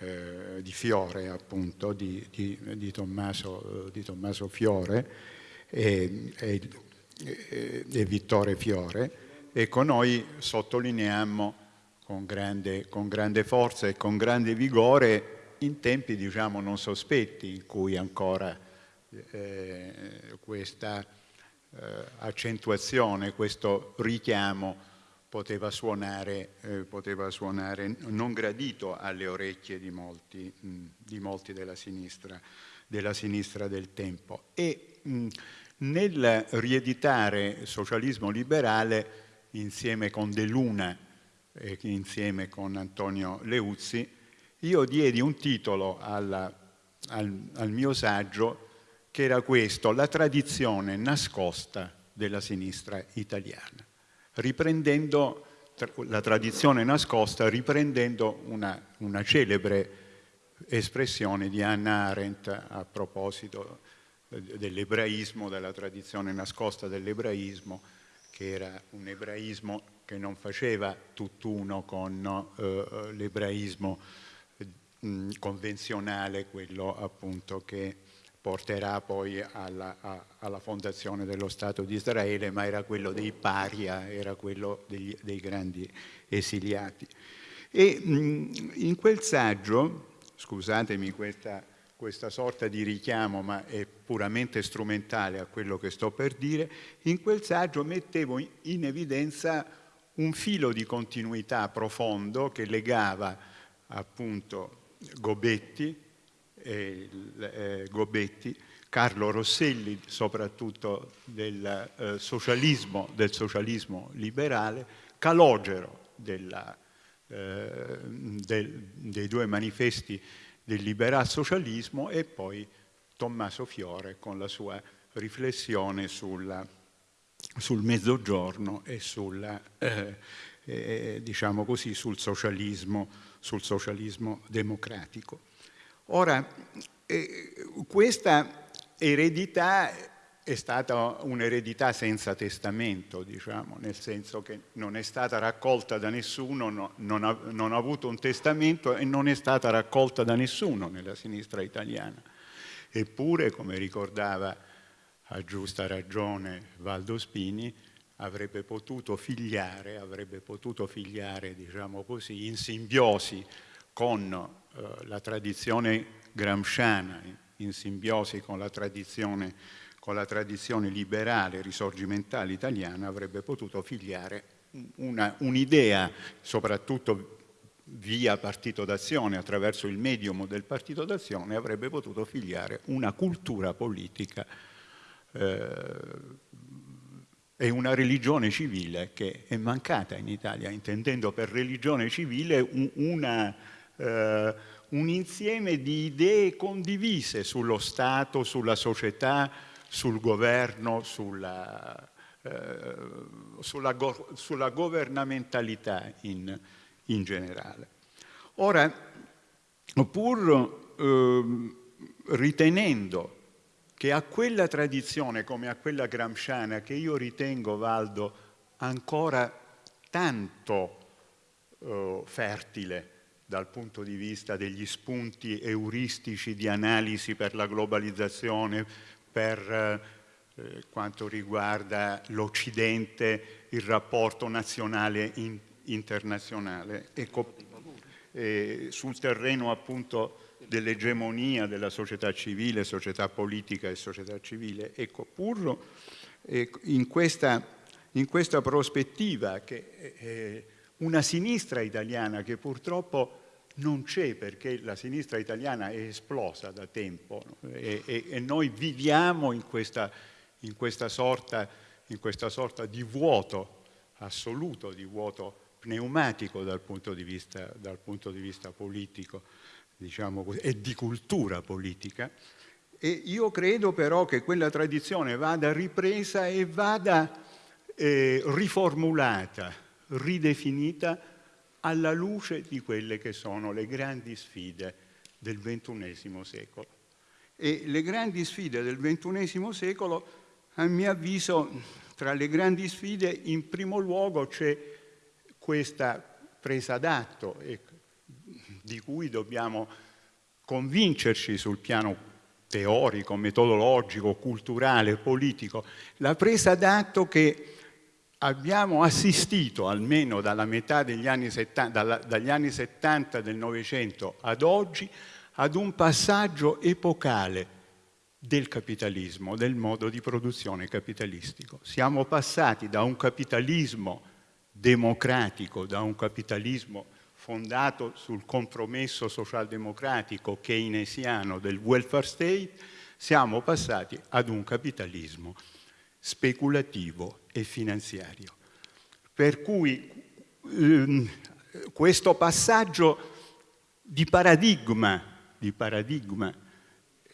eh, di Fiore, appunto, di, di, di, Tommaso, Tommaso, Fiore e, e, e, Vittore Fiore. Ecco, noi sottolineiamo con grande, con grande forza e con grande vigore in tempi diciamo non sospetti in cui ancora eh, questa eh, accentuazione, questo richiamo poteva suonare, eh, poteva suonare, non gradito alle orecchie di molti, mh, di molti della, sinistra, della, sinistra, del tempo. E mh, nel rieditare socialismo liberale insieme con De Luna e insieme con Antonio Leuzzi, io diedi un titolo alla, al, al mio saggio che era questo, la tradizione nascosta della sinistra italiana, riprendendo la tradizione nascosta, riprendendo una, una celebre espressione di Hannah Arendt a proposito dell'ebraismo, della tradizione nascosta dell'ebraismo, che era un ebraismo che non faceva tutt'uno con uh, l'ebraismo uh, convenzionale, quello appunto che porterà poi alla, a, alla, fondazione dello Stato di Israele, ma era quello dei paria, era quello degli, dei grandi esiliati. E mh, in quel saggio, scusatemi questa, questa sorta di richiamo, ma è puramente strumentale a quello che sto per dire, in quel saggio mettevo in evidenza un filo di continuità profondo che legava appunto Gobetti, eh, Gobetti, Carlo Rosselli, soprattutto del, eh, socialismo, del socialismo liberale, Calogero della, eh, del, dei due manifesti del liberal socialismo e poi Tommaso Fiore con la sua riflessione sulla, sul mezzogiorno e sulla, eh, eh, diciamo così, sul socialismo, sul socialismo democratico. Ora, eh, questa eredità è stata un'eredità senza testamento, diciamo, nel senso che non è stata raccolta da nessuno, no, non, ha, non, ha, avuto un testamento e non è stata raccolta da nessuno nella sinistra italiana. Eppure, come ricordava a giusta ragione Valdo Spini, avrebbe potuto figliare, avrebbe potuto figliare, diciamo così, in simbiosi con eh, la tradizione gramsciana in simbiosi con la tradizione, con la tradizione liberale risorgimentale italiana avrebbe potuto figliare un'idea, un soprattutto via partito d'azione, attraverso il medium del partito d'azione, avrebbe potuto figliare una cultura politica eh, è una religione civile che è mancata in Italia, intendendo per religione civile un, una, eh, un insieme di idee condivise sullo Stato, sulla società, sul governo, sulla, eh, sulla, go sulla governamentalità in, in, generale. Ora, pur eh, ritenendo che a quella tradizione come a quella gramsciana, che io ritengo, Valdo, ancora tanto eh, fertile dal punto di vista degli spunti euristici di analisi per la globalizzazione, per eh, quanto riguarda l'Occidente, il rapporto nazionale in, internazionale. Ecco, eh, sul terreno appunto dell'egemonia della società civile, società politica e società civile. Ecco, pur eh, in, questa, in, questa, prospettiva che eh, una sinistra italiana che purtroppo non c'è perché la sinistra italiana è esplosa da tempo no? e, e, e, noi viviamo in questa, in, questa sorta, in questa sorta di vuoto assoluto, di vuoto pneumatico dal punto di vista, dal punto di vista politico diciamo e di cultura politica. E io credo però che quella tradizione vada ripresa e vada eh, riformulata, ridefinita alla luce di quelle che sono le grandi sfide del XXI secolo. E le grandi sfide del XXI secolo, a mio avviso, tra le grandi sfide, in primo luogo c'è questa presa d'atto di cui dobbiamo convincerci sul piano teorico, metodologico, culturale, politico, la presa d'atto che abbiamo assistito almeno dalla metà degli anni 70, dalla, dagli anni 70 del Novecento ad oggi ad un passaggio epocale del capitalismo, del modo di produzione capitalistico. Siamo passati da un capitalismo democratico, da un capitalismo fondato sul compromesso socialdemocratico keynesiano del welfare state, siamo passati ad un capitalismo speculativo e finanziario. Per cui ehm, questo passaggio di paradigma, di paradigma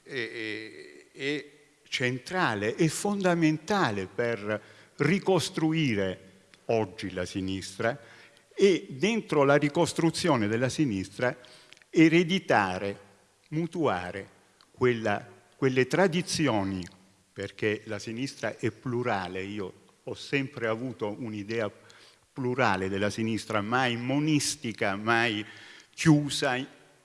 è, è centrale e fondamentale per ricostruire oggi la sinistra e dentro la ricostruzione della sinistra ereditare, mutuare quella, quelle tradizioni, perché la sinistra è plurale, io ho sempre avuto un'idea plurale della sinistra, mai monistica, mai chiusa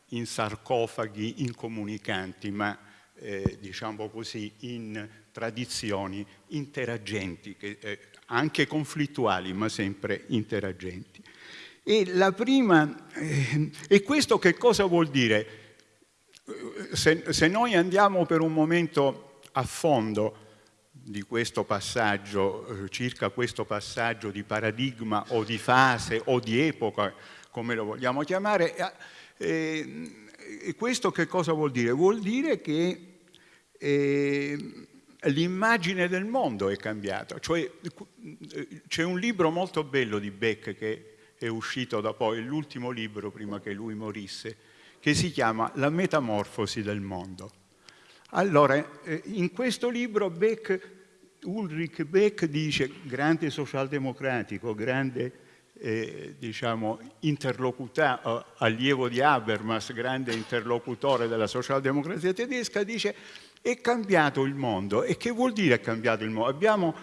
in sarcofaghi incomunicanti, ma eh, diciamo così in tradizioni interagenti, che, eh, anche conflittuali, ma sempre interagenti. E, la prima, eh, e questo che cosa vuol dire? Se, se noi andiamo per un momento a fondo di questo passaggio, eh, circa questo passaggio di paradigma o di fase o di epoca, come lo vogliamo chiamare, eh, eh, questo che cosa vuol dire? Vuol dire che l'immagine del mondo è cambiata. Cioè, c'è un libro molto bello di Beck che è uscito da poi, l'ultimo libro prima che lui morisse, che si chiama La metamorfosi del mondo. Allora, eh, in questo libro Beck, Ulrich Beck dice, grande socialdemocratico, grande eh, diciamo, eh, allievo di Habermas, grande interlocutore della socialdemocrazia tedesca, dice è cambiato il mondo. E che vuol dire è cambiato il mondo? Abbiamo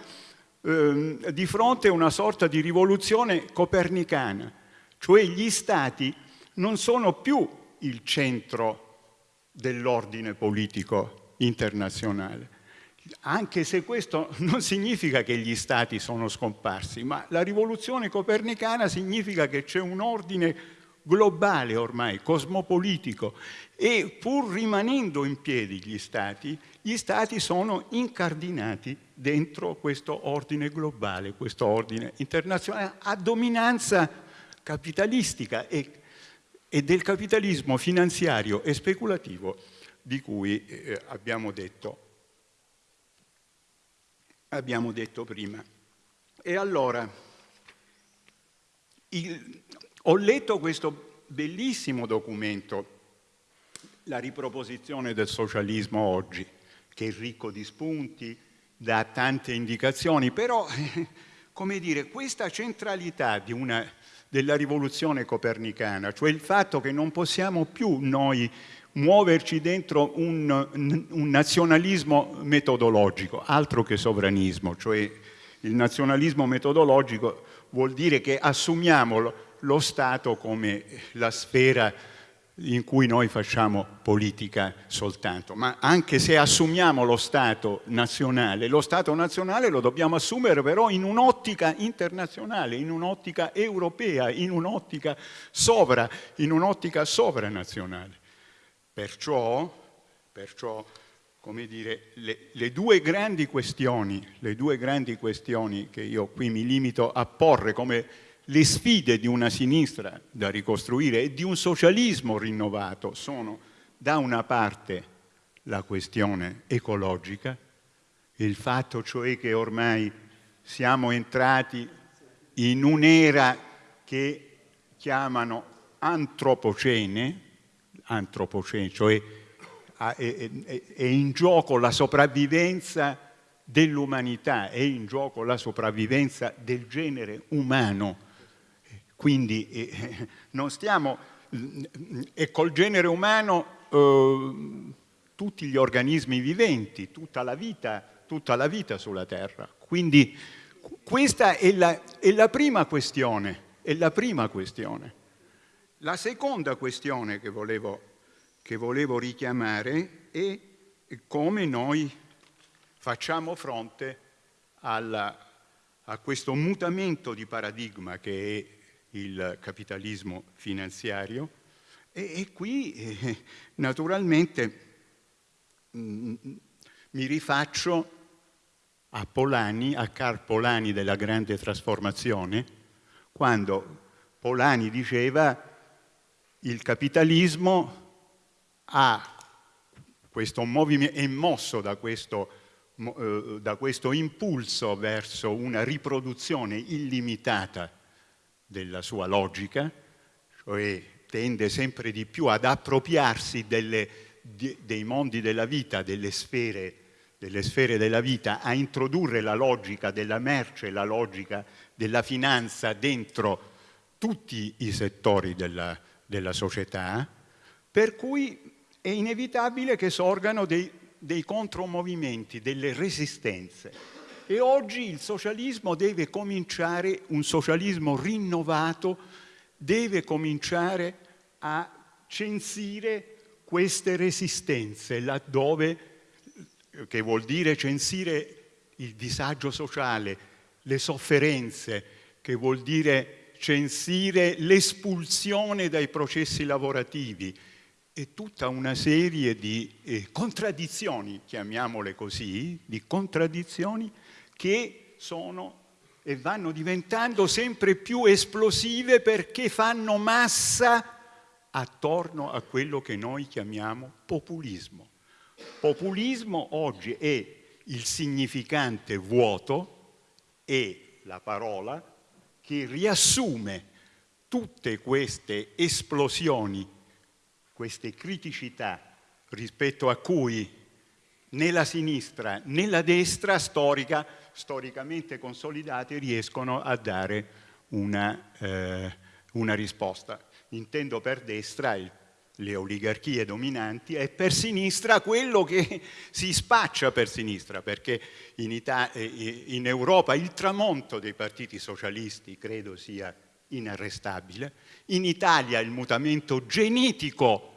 Ehm, di fronte a una sorta di rivoluzione copernicana, cioè gli stati non sono più il centro dell'ordine politico internazionale, anche se questo non significa che gli stati sono scomparsi, ma la rivoluzione copernicana significa che c'è un ordine globale ormai, cosmopolitico, e pur rimanendo in piedi gli stati, gli stati sono incardinati dentro questo ordine globale, questo ordine internazionale a dominanza capitalistica e, e del capitalismo finanziario e speculativo di cui eh, abbiamo, detto, abbiamo detto prima. e allora, il, ho letto questo bellissimo documento, La riproposizione del socialismo oggi, che è ricco di spunti, dà tante indicazioni, però, come dire, questa centralità una, della rivoluzione copernicana, cioè il fatto che non possiamo più noi muoverci dentro un, un nazionalismo metodologico, altro che sovranismo, cioè il nazionalismo metodologico vuol dire che assumiamo lo Stato come la sfera in cui noi facciamo politica soltanto, ma anche se assumiamo lo Stato nazionale, lo Stato nazionale lo dobbiamo assumere però in un'ottica internazionale, in un'ottica europea, in un'ottica sovra, in un'ottica sovranazionale. Perciò, perciò come dire, le, le, due grandi questioni, le due grandi questioni che io qui mi limito a porre come le sfide di una sinistra da ricostruire e di un socialismo rinnovato sono da una parte la questione ecologica, il fatto cioè che ormai siamo entrati in un'era che chiamano antropocene, antropocene, cioè è, in gioco la sopravvivenza dell'umanità, è in gioco la sopravvivenza del genere umano. Quindi eh, non stiamo, e col genere umano eh, tutti gli organismi viventi, tutta la vita, tutta la vita sulla Terra. Quindi questa è la, è la prima questione, è la prima questione. La seconda questione che volevo, che volevo richiamare è come noi facciamo fronte alla, a questo mutamento di paradigma che è il capitalismo finanziario. E, e qui eh, naturalmente mh, mm, mi rifaccio a Polani, a Carl Polani della grande trasformazione, quando Polani diceva il capitalismo ha questo movimento, è mosso da questo, eh, da questo impulso verso una riproduzione illimitata della sua logica, cioè tende sempre di più ad appropriarsi delle, di, dei mondi della vita, delle sfere, delle sfere della vita, a introdurre la logica della merce, la logica della finanza dentro tutti i settori della, della società, per cui è inevitabile che sorgano dei, dei contromovimenti, delle resistenze. E oggi il socialismo deve cominciare, un socialismo rinnovato, deve cominciare a censire queste resistenze, laddove, che vuol dire censire il disagio sociale, le sofferenze, che vuol dire censire l'espulsione dai processi lavorativi. E tutta una serie di eh, contraddizioni, chiamiamole così, di contraddizioni che sono e vanno diventando sempre più esplosive perché fanno massa attorno a quello che noi chiamiamo populismo. Populismo oggi è il significante vuoto e la parola che riassume tutte queste esplosioni, queste criticità rispetto a cui né la sinistra né la destra storica, storicamente consolidate riescono a dare una, eh, una risposta. Intendo per destra il le oligarchie dominanti e per sinistra quello che si spaccia per sinistra, perché in, Ita eh, in Europa il tramonto dei partiti socialisti credo sia inarrestabile, in Italia il mutamento genetico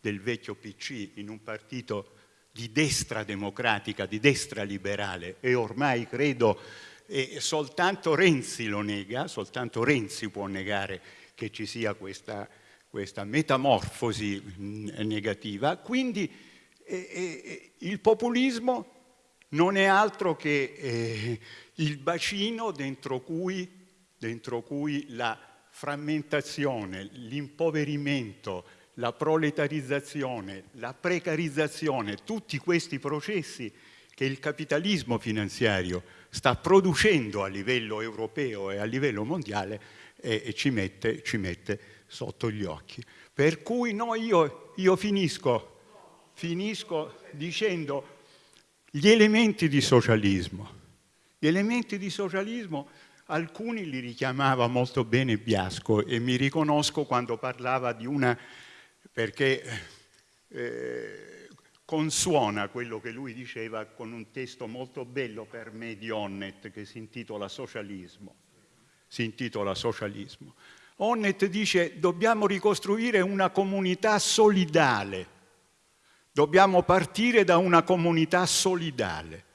del vecchio PC in un partito di destra democratica, di destra liberale e ormai credo eh, soltanto Renzi lo nega, soltanto Renzi può negare che ci sia questa questa metamorfosi negativa, quindi eh, il populismo non è altro che eh, il bacino dentro cui, dentro cui la frammentazione, l'impoverimento, la proletarizzazione, la precarizzazione, tutti questi processi che il capitalismo finanziario sta producendo a livello europeo e a livello mondiale e, e ci, mette, ci, mette, sotto gli occhi. Per cui no, io, io finisco, finisco dicendo gli elementi di socialismo. Gli elementi di socialismo alcuni li richiamava molto bene Biasco e mi riconosco quando parlava di una, perché eh, consuona quello che lui diceva con un testo molto bello per me di Onnet che si intitola Socialismo. Si intitola Socialismo. Onnet dice dobbiamo ricostruire una comunità solidale, dobbiamo partire da una comunità solidale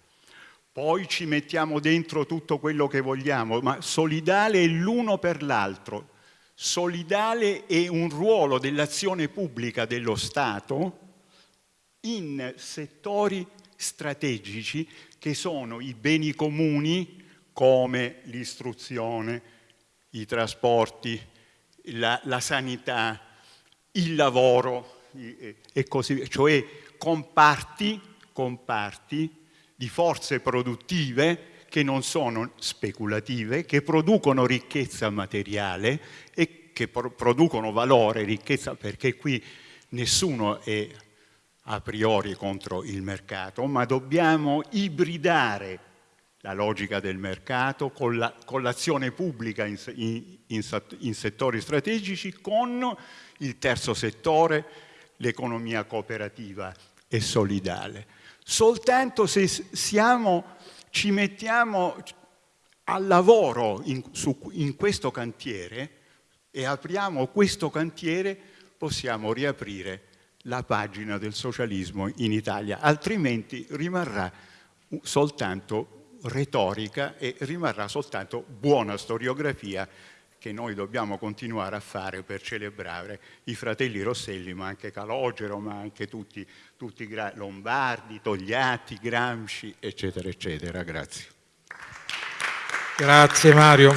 poi ci mettiamo dentro tutto quello che vogliamo, ma solidale l'uno per l'altro. Solidale è un ruolo dell'azione pubblica dello Stato in settori strategici che sono i beni comuni come l'istruzione, i trasporti, la, la sanità, il lavoro e così via, cioè comparti, comparti di forze produttive che non sono speculative, che producono ricchezza materiale e che producono valore, ricchezza, perché qui nessuno è a priori contro il mercato, ma dobbiamo ibridare la logica del mercato con l'azione la, pubblica in, in, in settori strategici, con il terzo settore, l'economia cooperativa e solidale. Soltanto se siamo, ci mettiamo al lavoro in, su, in questo cantiere e apriamo questo cantiere possiamo riaprire la pagina del socialismo in Italia, altrimenti rimarrà soltanto retorica e rimarrà soltanto buona storiografia che noi dobbiamo continuare a fare per celebrare i fratelli Rosselli, ma anche Calogero, ma anche tutti, i Lombardi, Togliatti, Gramsci, eccetera, eccetera. Grazie. Grazie Mario.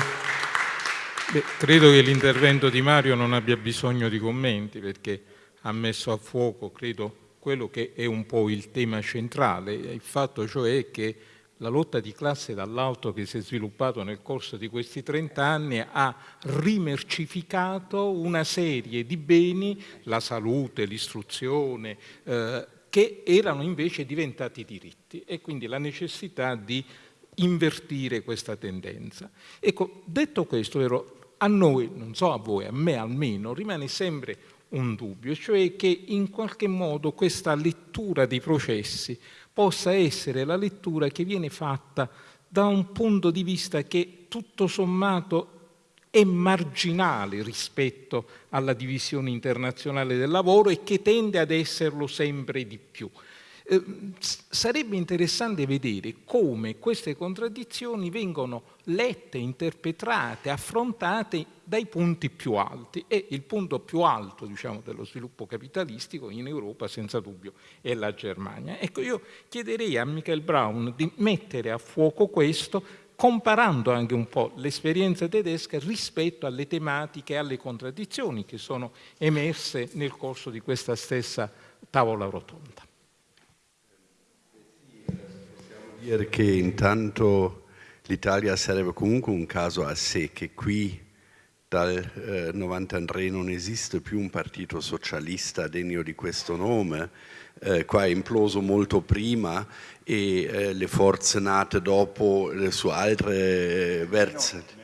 Beh, credo che l'intervento di Mario non abbia bisogno di commenti perché ha messo a fuoco, credo, quello che è un po' il tema centrale, il fatto cioè che la lotta di classe dall'alto che si è sviluppato nel corso di questi 30 anni ha rimercificato una serie di beni, la salute, l'istruzione, eh, che erano invece diventati diritti e quindi la necessità di invertire questa tendenza. Ecco, detto questo, vero, a noi, non so a voi, a me almeno, rimane sempre un dubbio, cioè che in qualche modo questa lettura dei processi possa essere la lettura che viene fatta da un punto di vista che tutto sommato è marginale rispetto alla divisione internazionale del lavoro e che tende ad esserlo sempre di più. Eh, sarebbe interessante vedere come queste contraddizioni vengono lette, interpretate, affrontate dai punti più alti e il punto più alto diciamo, dello sviluppo capitalistico in Europa senza dubbio è la Germania. Ecco, io chiederei a Michael Brown di mettere a fuoco questo comparando anche un po' l'esperienza tedesca rispetto alle tematiche e alle contraddizioni che sono emerse nel corso di questa stessa tavola rotonda. Dire che intanto l'Italia sarebbe comunque un caso a sé, che qui dal eh, 93 non esiste più un partito socialista degno di questo nome, eh, qua è imploso molto prima e eh, le forze nate dopo eh, su altre eh, verse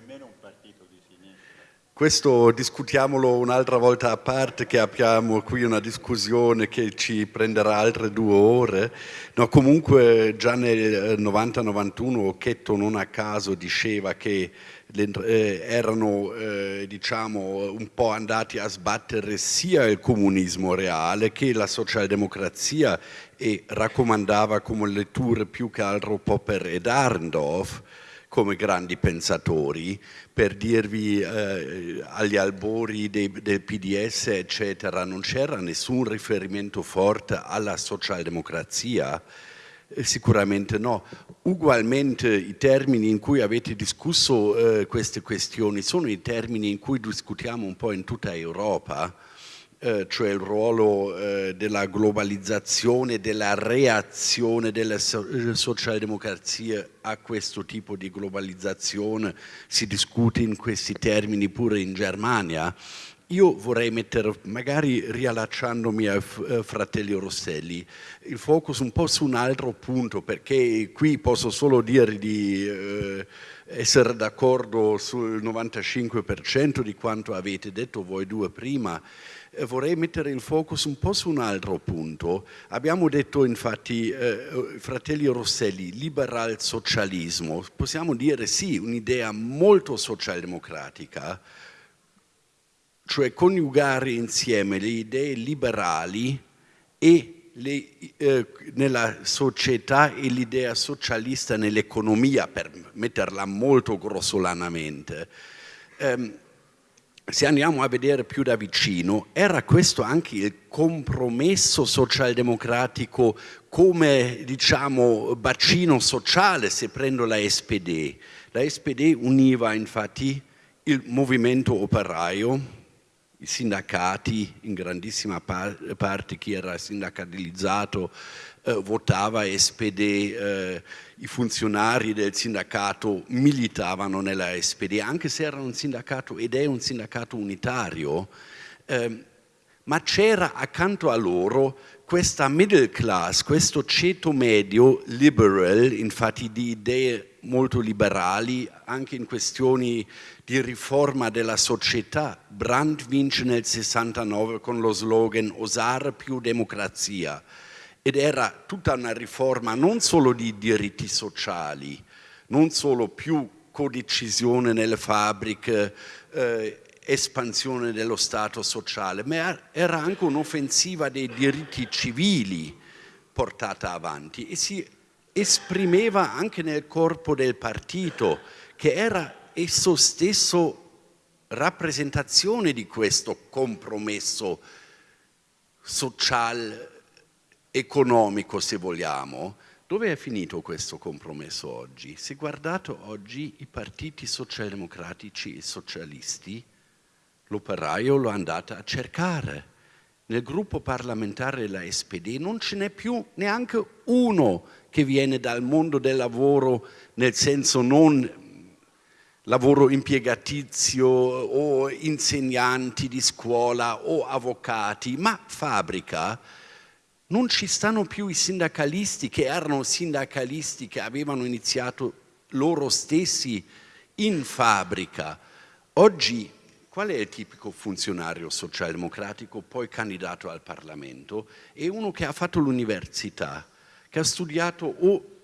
questo discutiamolo un'altra volta a parte, che abbiamo qui una discussione che ci prenderà altre due ore. No, comunque già nel 90-91 Occhetto non a caso diceva che eh, erano eh, diciamo, un po' andati a sbattere sia il comunismo reale che la socialdemocrazia e raccomandava come letture più che altro Popper ed Arndorf come grandi pensatori, per dirvi eh, agli albori dei, del PDS eccetera non c'era nessun riferimento forte alla socialdemocrazia, eh, sicuramente no. Ugualmente i termini in cui avete discusso eh, queste questioni sono i termini in cui discutiamo un po' in tutta Europa, cioè il ruolo eh, della globalizzazione, della reazione della so socialdemocrazia a questo tipo di globalizzazione, si discute in questi termini pure in Germania, io vorrei mettere, magari riallacciandomi a eh, Fratelli Rosselli, il focus un po' su un altro punto, perché qui posso solo dire di eh, essere d'accordo sul 95% di quanto avete detto voi due prima, eh, vorrei mettere il focus un po' su un altro punto. Abbiamo detto infatti, eh, Fratelli Rosselli, liberal socialismo, possiamo dire sì, un'idea molto socialdemocratica, cioè coniugare insieme le idee liberali e le, eh, nella società e l'idea socialista nell'economia, per metterla molto grossolanamente. Um, se andiamo a vedere più da vicino, era questo anche il compromesso socialdemocratico come diciamo bacino sociale se prendo la SPD. La SPD univa infatti il movimento operaio, i sindacati, in grandissima parte chi era sindacalizzato eh, votava SPD, eh, i funzionari del sindacato militavano nella SPD, anche se era un sindacato ed è un sindacato unitario, eh, ma c'era accanto a loro questa middle class, questo ceto medio liberal, infatti di idee molto liberali, anche in questioni di riforma della società. Brandt vince nel 69 con lo slogan Osare più democrazia ed era tutta una riforma non solo di diritti sociali, non solo più codecisione nelle fabbriche, eh, espansione dello Stato sociale, ma era anche un'offensiva dei diritti civili portata avanti e si esprimeva anche nel corpo del partito che era esso stesso rappresentazione di questo compromesso social economico se vogliamo dove è finito questo compromesso oggi? se guardate oggi i partiti socialdemocratici e socialisti l'operaio lo andate a cercare nel gruppo parlamentare della SPD non ce n'è più neanche uno che viene dal mondo del lavoro nel senso non lavoro impiegatizio o insegnanti di scuola o avvocati, ma fabbrica, non ci stanno più i sindacalisti che erano sindacalisti che avevano iniziato loro stessi in fabbrica. Oggi qual è il tipico funzionario socialdemocratico poi candidato al Parlamento? È uno che ha fatto l'università, che ha studiato o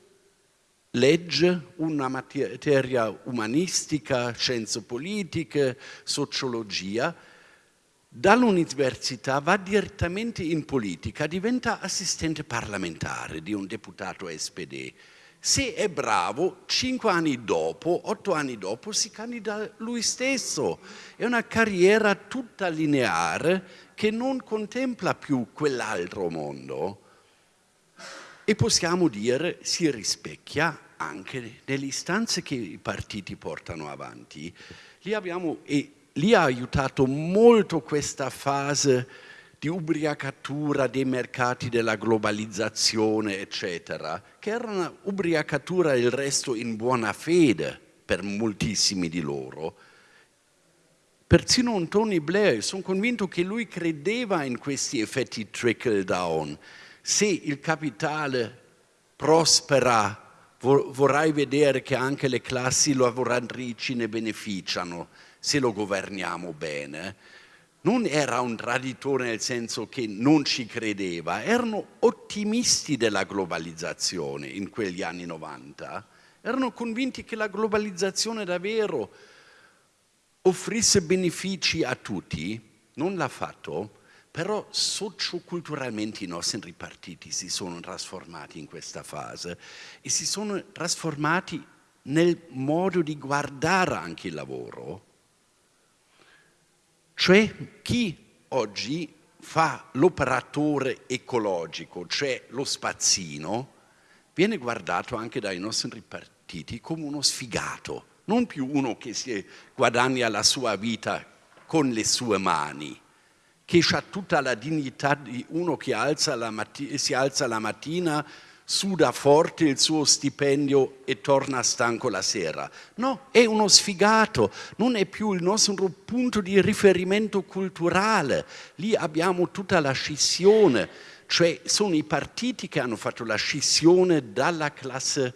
legge una materia umanistica, scienze politiche, sociologia, dall'università va direttamente in politica, diventa assistente parlamentare di un deputato SPD. Se è bravo, cinque anni dopo, otto anni dopo, si candida lui stesso. È una carriera tutta lineare che non contempla più quell'altro mondo e possiamo dire si rispecchia anche nelle istanze che i partiti portano avanti. Lì, abbiamo, e lì ha aiutato molto questa fase di ubriacatura dei mercati della globalizzazione, eccetera, che era una ubriacatura il resto in buona fede per moltissimi di loro. Persino un Tony Blair, sono convinto che lui credeva in questi effetti trickle down. Se il capitale prospera vorrai vedere che anche le classi lavoratrici ne beneficiano se lo governiamo bene. Non era un traditore nel senso che non ci credeva, erano ottimisti della globalizzazione in quegli anni 90, erano convinti che la globalizzazione davvero offrisse benefici a tutti, non l'ha fatto, però socioculturalmente i nostri partiti si sono trasformati in questa fase e si sono trasformati nel modo di guardare anche il lavoro. Cioè chi oggi fa l'operatore ecologico, cioè lo spazzino, viene guardato anche dai nostri partiti come uno sfigato, non più uno che si guadagna la sua vita con le sue mani, che ha tutta la dignità di uno che alza si alza la mattina, suda forte il suo stipendio e torna stanco la sera. No, è uno sfigato, non è più il nostro punto di riferimento culturale. Lì abbiamo tutta la scissione, cioè sono i partiti che hanno fatto la scissione dalla classe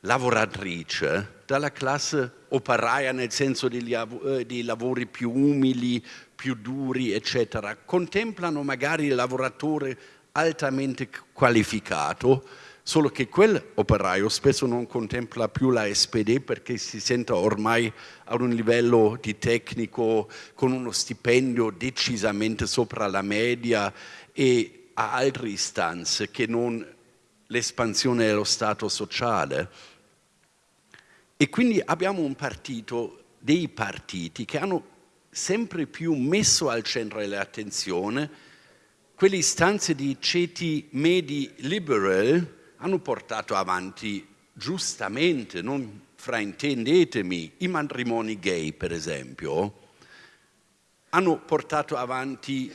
lavoratrice, dalla classe operaia nel senso degli, eh, dei lavori più umili, più duri, eccetera. Contemplano magari il lavoratore altamente qualificato, solo che quel operaio spesso non contempla più la SPD perché si sente ormai a un livello di tecnico con uno stipendio decisamente sopra la media e ha altre istanze che non l'espansione dello Stato sociale. E quindi abbiamo un partito, dei partiti che hanno sempre più messo al centro dell'attenzione quelle istanze di ceti medi liberal hanno portato avanti giustamente, non fraintendetemi, i matrimoni gay per esempio, hanno portato avanti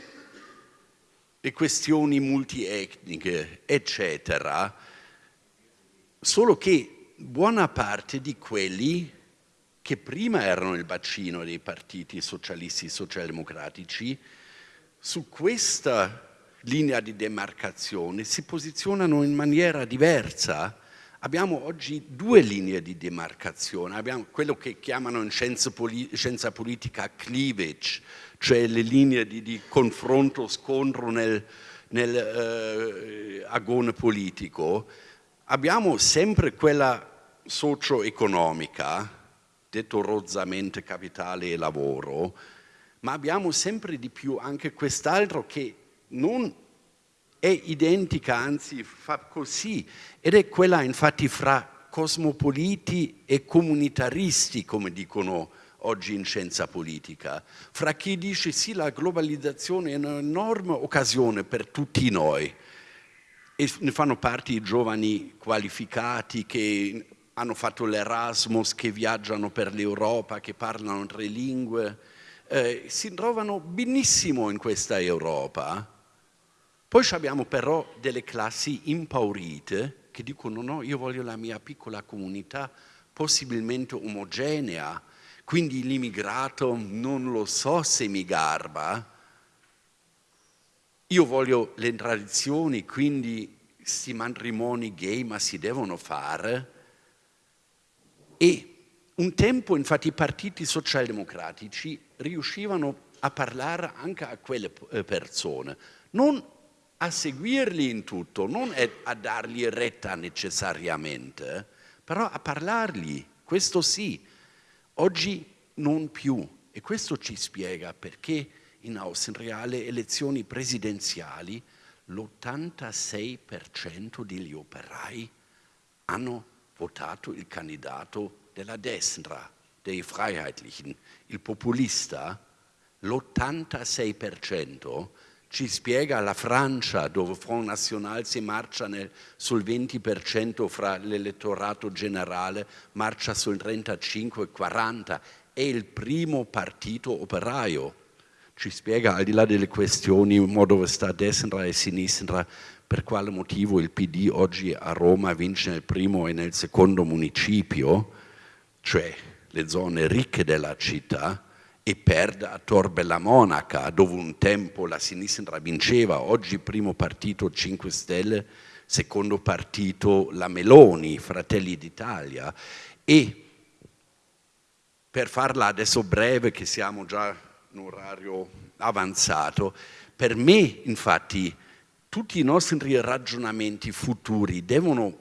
le questioni multietniche, eccetera, solo che buona parte di quelli che prima erano il bacino dei partiti socialisti e socialdemocratici, su questa linea di demarcazione si posizionano in maniera diversa. Abbiamo oggi due linee di demarcazione, abbiamo quello che chiamano in scienza, poli scienza politica cleavage, cioè le linee di, di confronto, scontro nel, nel eh, agone politico. Abbiamo sempre quella socio-economica, detto rozzamente capitale e lavoro, ma abbiamo sempre di più anche quest'altro che non è identica, anzi fa così, ed è quella infatti fra cosmopoliti e comunitaristi, come dicono oggi in scienza politica, fra chi dice sì, la globalizzazione è un'enorme occasione per tutti noi, e ne fanno parte i giovani qualificati che hanno fatto l'Erasmus, che viaggiano per l'Europa, che parlano tre lingue, eh, si trovano benissimo in questa Europa, poi abbiamo però delle classi impaurite che dicono no, io voglio la mia piccola comunità possibilmente omogenea, quindi l'immigrato non lo so se mi garba, io voglio le tradizioni, quindi questi matrimoni gay ma si devono fare. E un tempo infatti i partiti socialdemocratici riuscivano a parlare anche a quelle eh, persone, non a seguirli in tutto, non a dargli retta necessariamente, però a parlargli, questo sì. Oggi non più e questo ci spiega perché in Austria alle elezioni presidenziali l'86% degli operai hanno votato il candidato della destra, dei Freiheitlichen, il populista, l'86% ci spiega la Francia dove Front National si marcia nel, sul 20% fra l'elettorato generale, marcia sul 35-40, è il primo partito operaio. Ci spiega al di là delle questioni dove sta destra e sinistra per quale motivo il PD oggi a Roma vince nel primo e nel secondo municipio, cioè le zone ricche della città, e perde a Torbella Monaca, dove un tempo la sinistra vinceva, oggi primo partito 5 Stelle, secondo partito la Meloni, Fratelli d'Italia. E per farla adesso breve, che siamo già in orario avanzato, per me infatti tutti i nostri ragionamenti futuri devono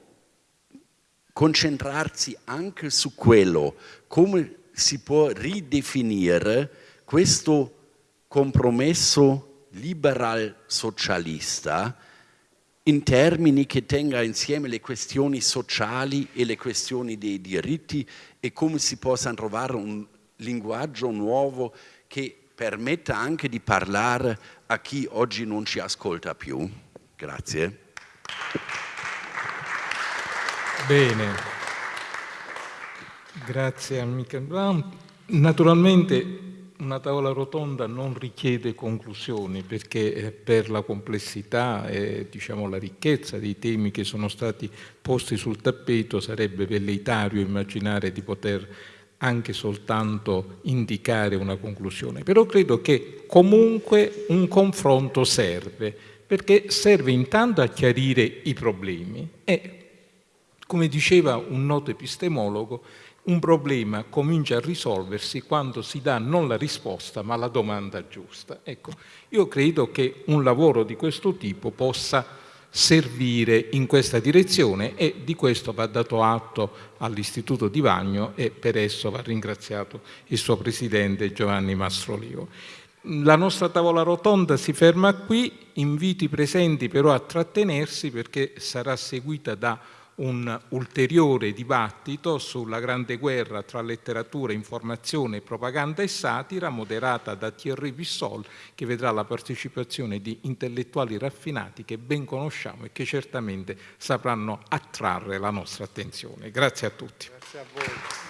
concentrarsi anche su quello, come si può ridefinire questo compromesso liberal socialista in termini che tenga insieme le questioni sociali e le questioni dei diritti e come si possa trovare un linguaggio nuovo che permetta anche di parlare a chi oggi non ci ascolta più. Grazie. Bene. Grazie a Michael Brown. Naturalmente una tavola rotonda non richiede conclusioni perché per la complessità e diciamo, la ricchezza dei temi che sono stati posti sul tappeto sarebbe velleitario immaginare di poter anche soltanto indicare una conclusione. Però credo che comunque un confronto serve, perché serve intanto a chiarire i problemi e, come diceva un noto epistemologo, un problema comincia a risolversi quando si dà non la risposta ma la domanda giusta. Ecco, io credo che un lavoro di questo tipo possa servire in questa direzione e di questo va dato atto all'Istituto di Vagno e per esso va ringraziato il suo presidente Giovanni Mastrolio. La nostra tavola rotonda si ferma qui, invito i presenti però a trattenersi perché sarà seguita da un ulteriore dibattito sulla grande guerra tra letteratura, informazione, propaganda e satira, moderata da Thierry Vissol, che vedrà la partecipazione di intellettuali raffinati che ben conosciamo e che certamente sapranno attrarre la nostra attenzione. Grazie a tutti. Grazie a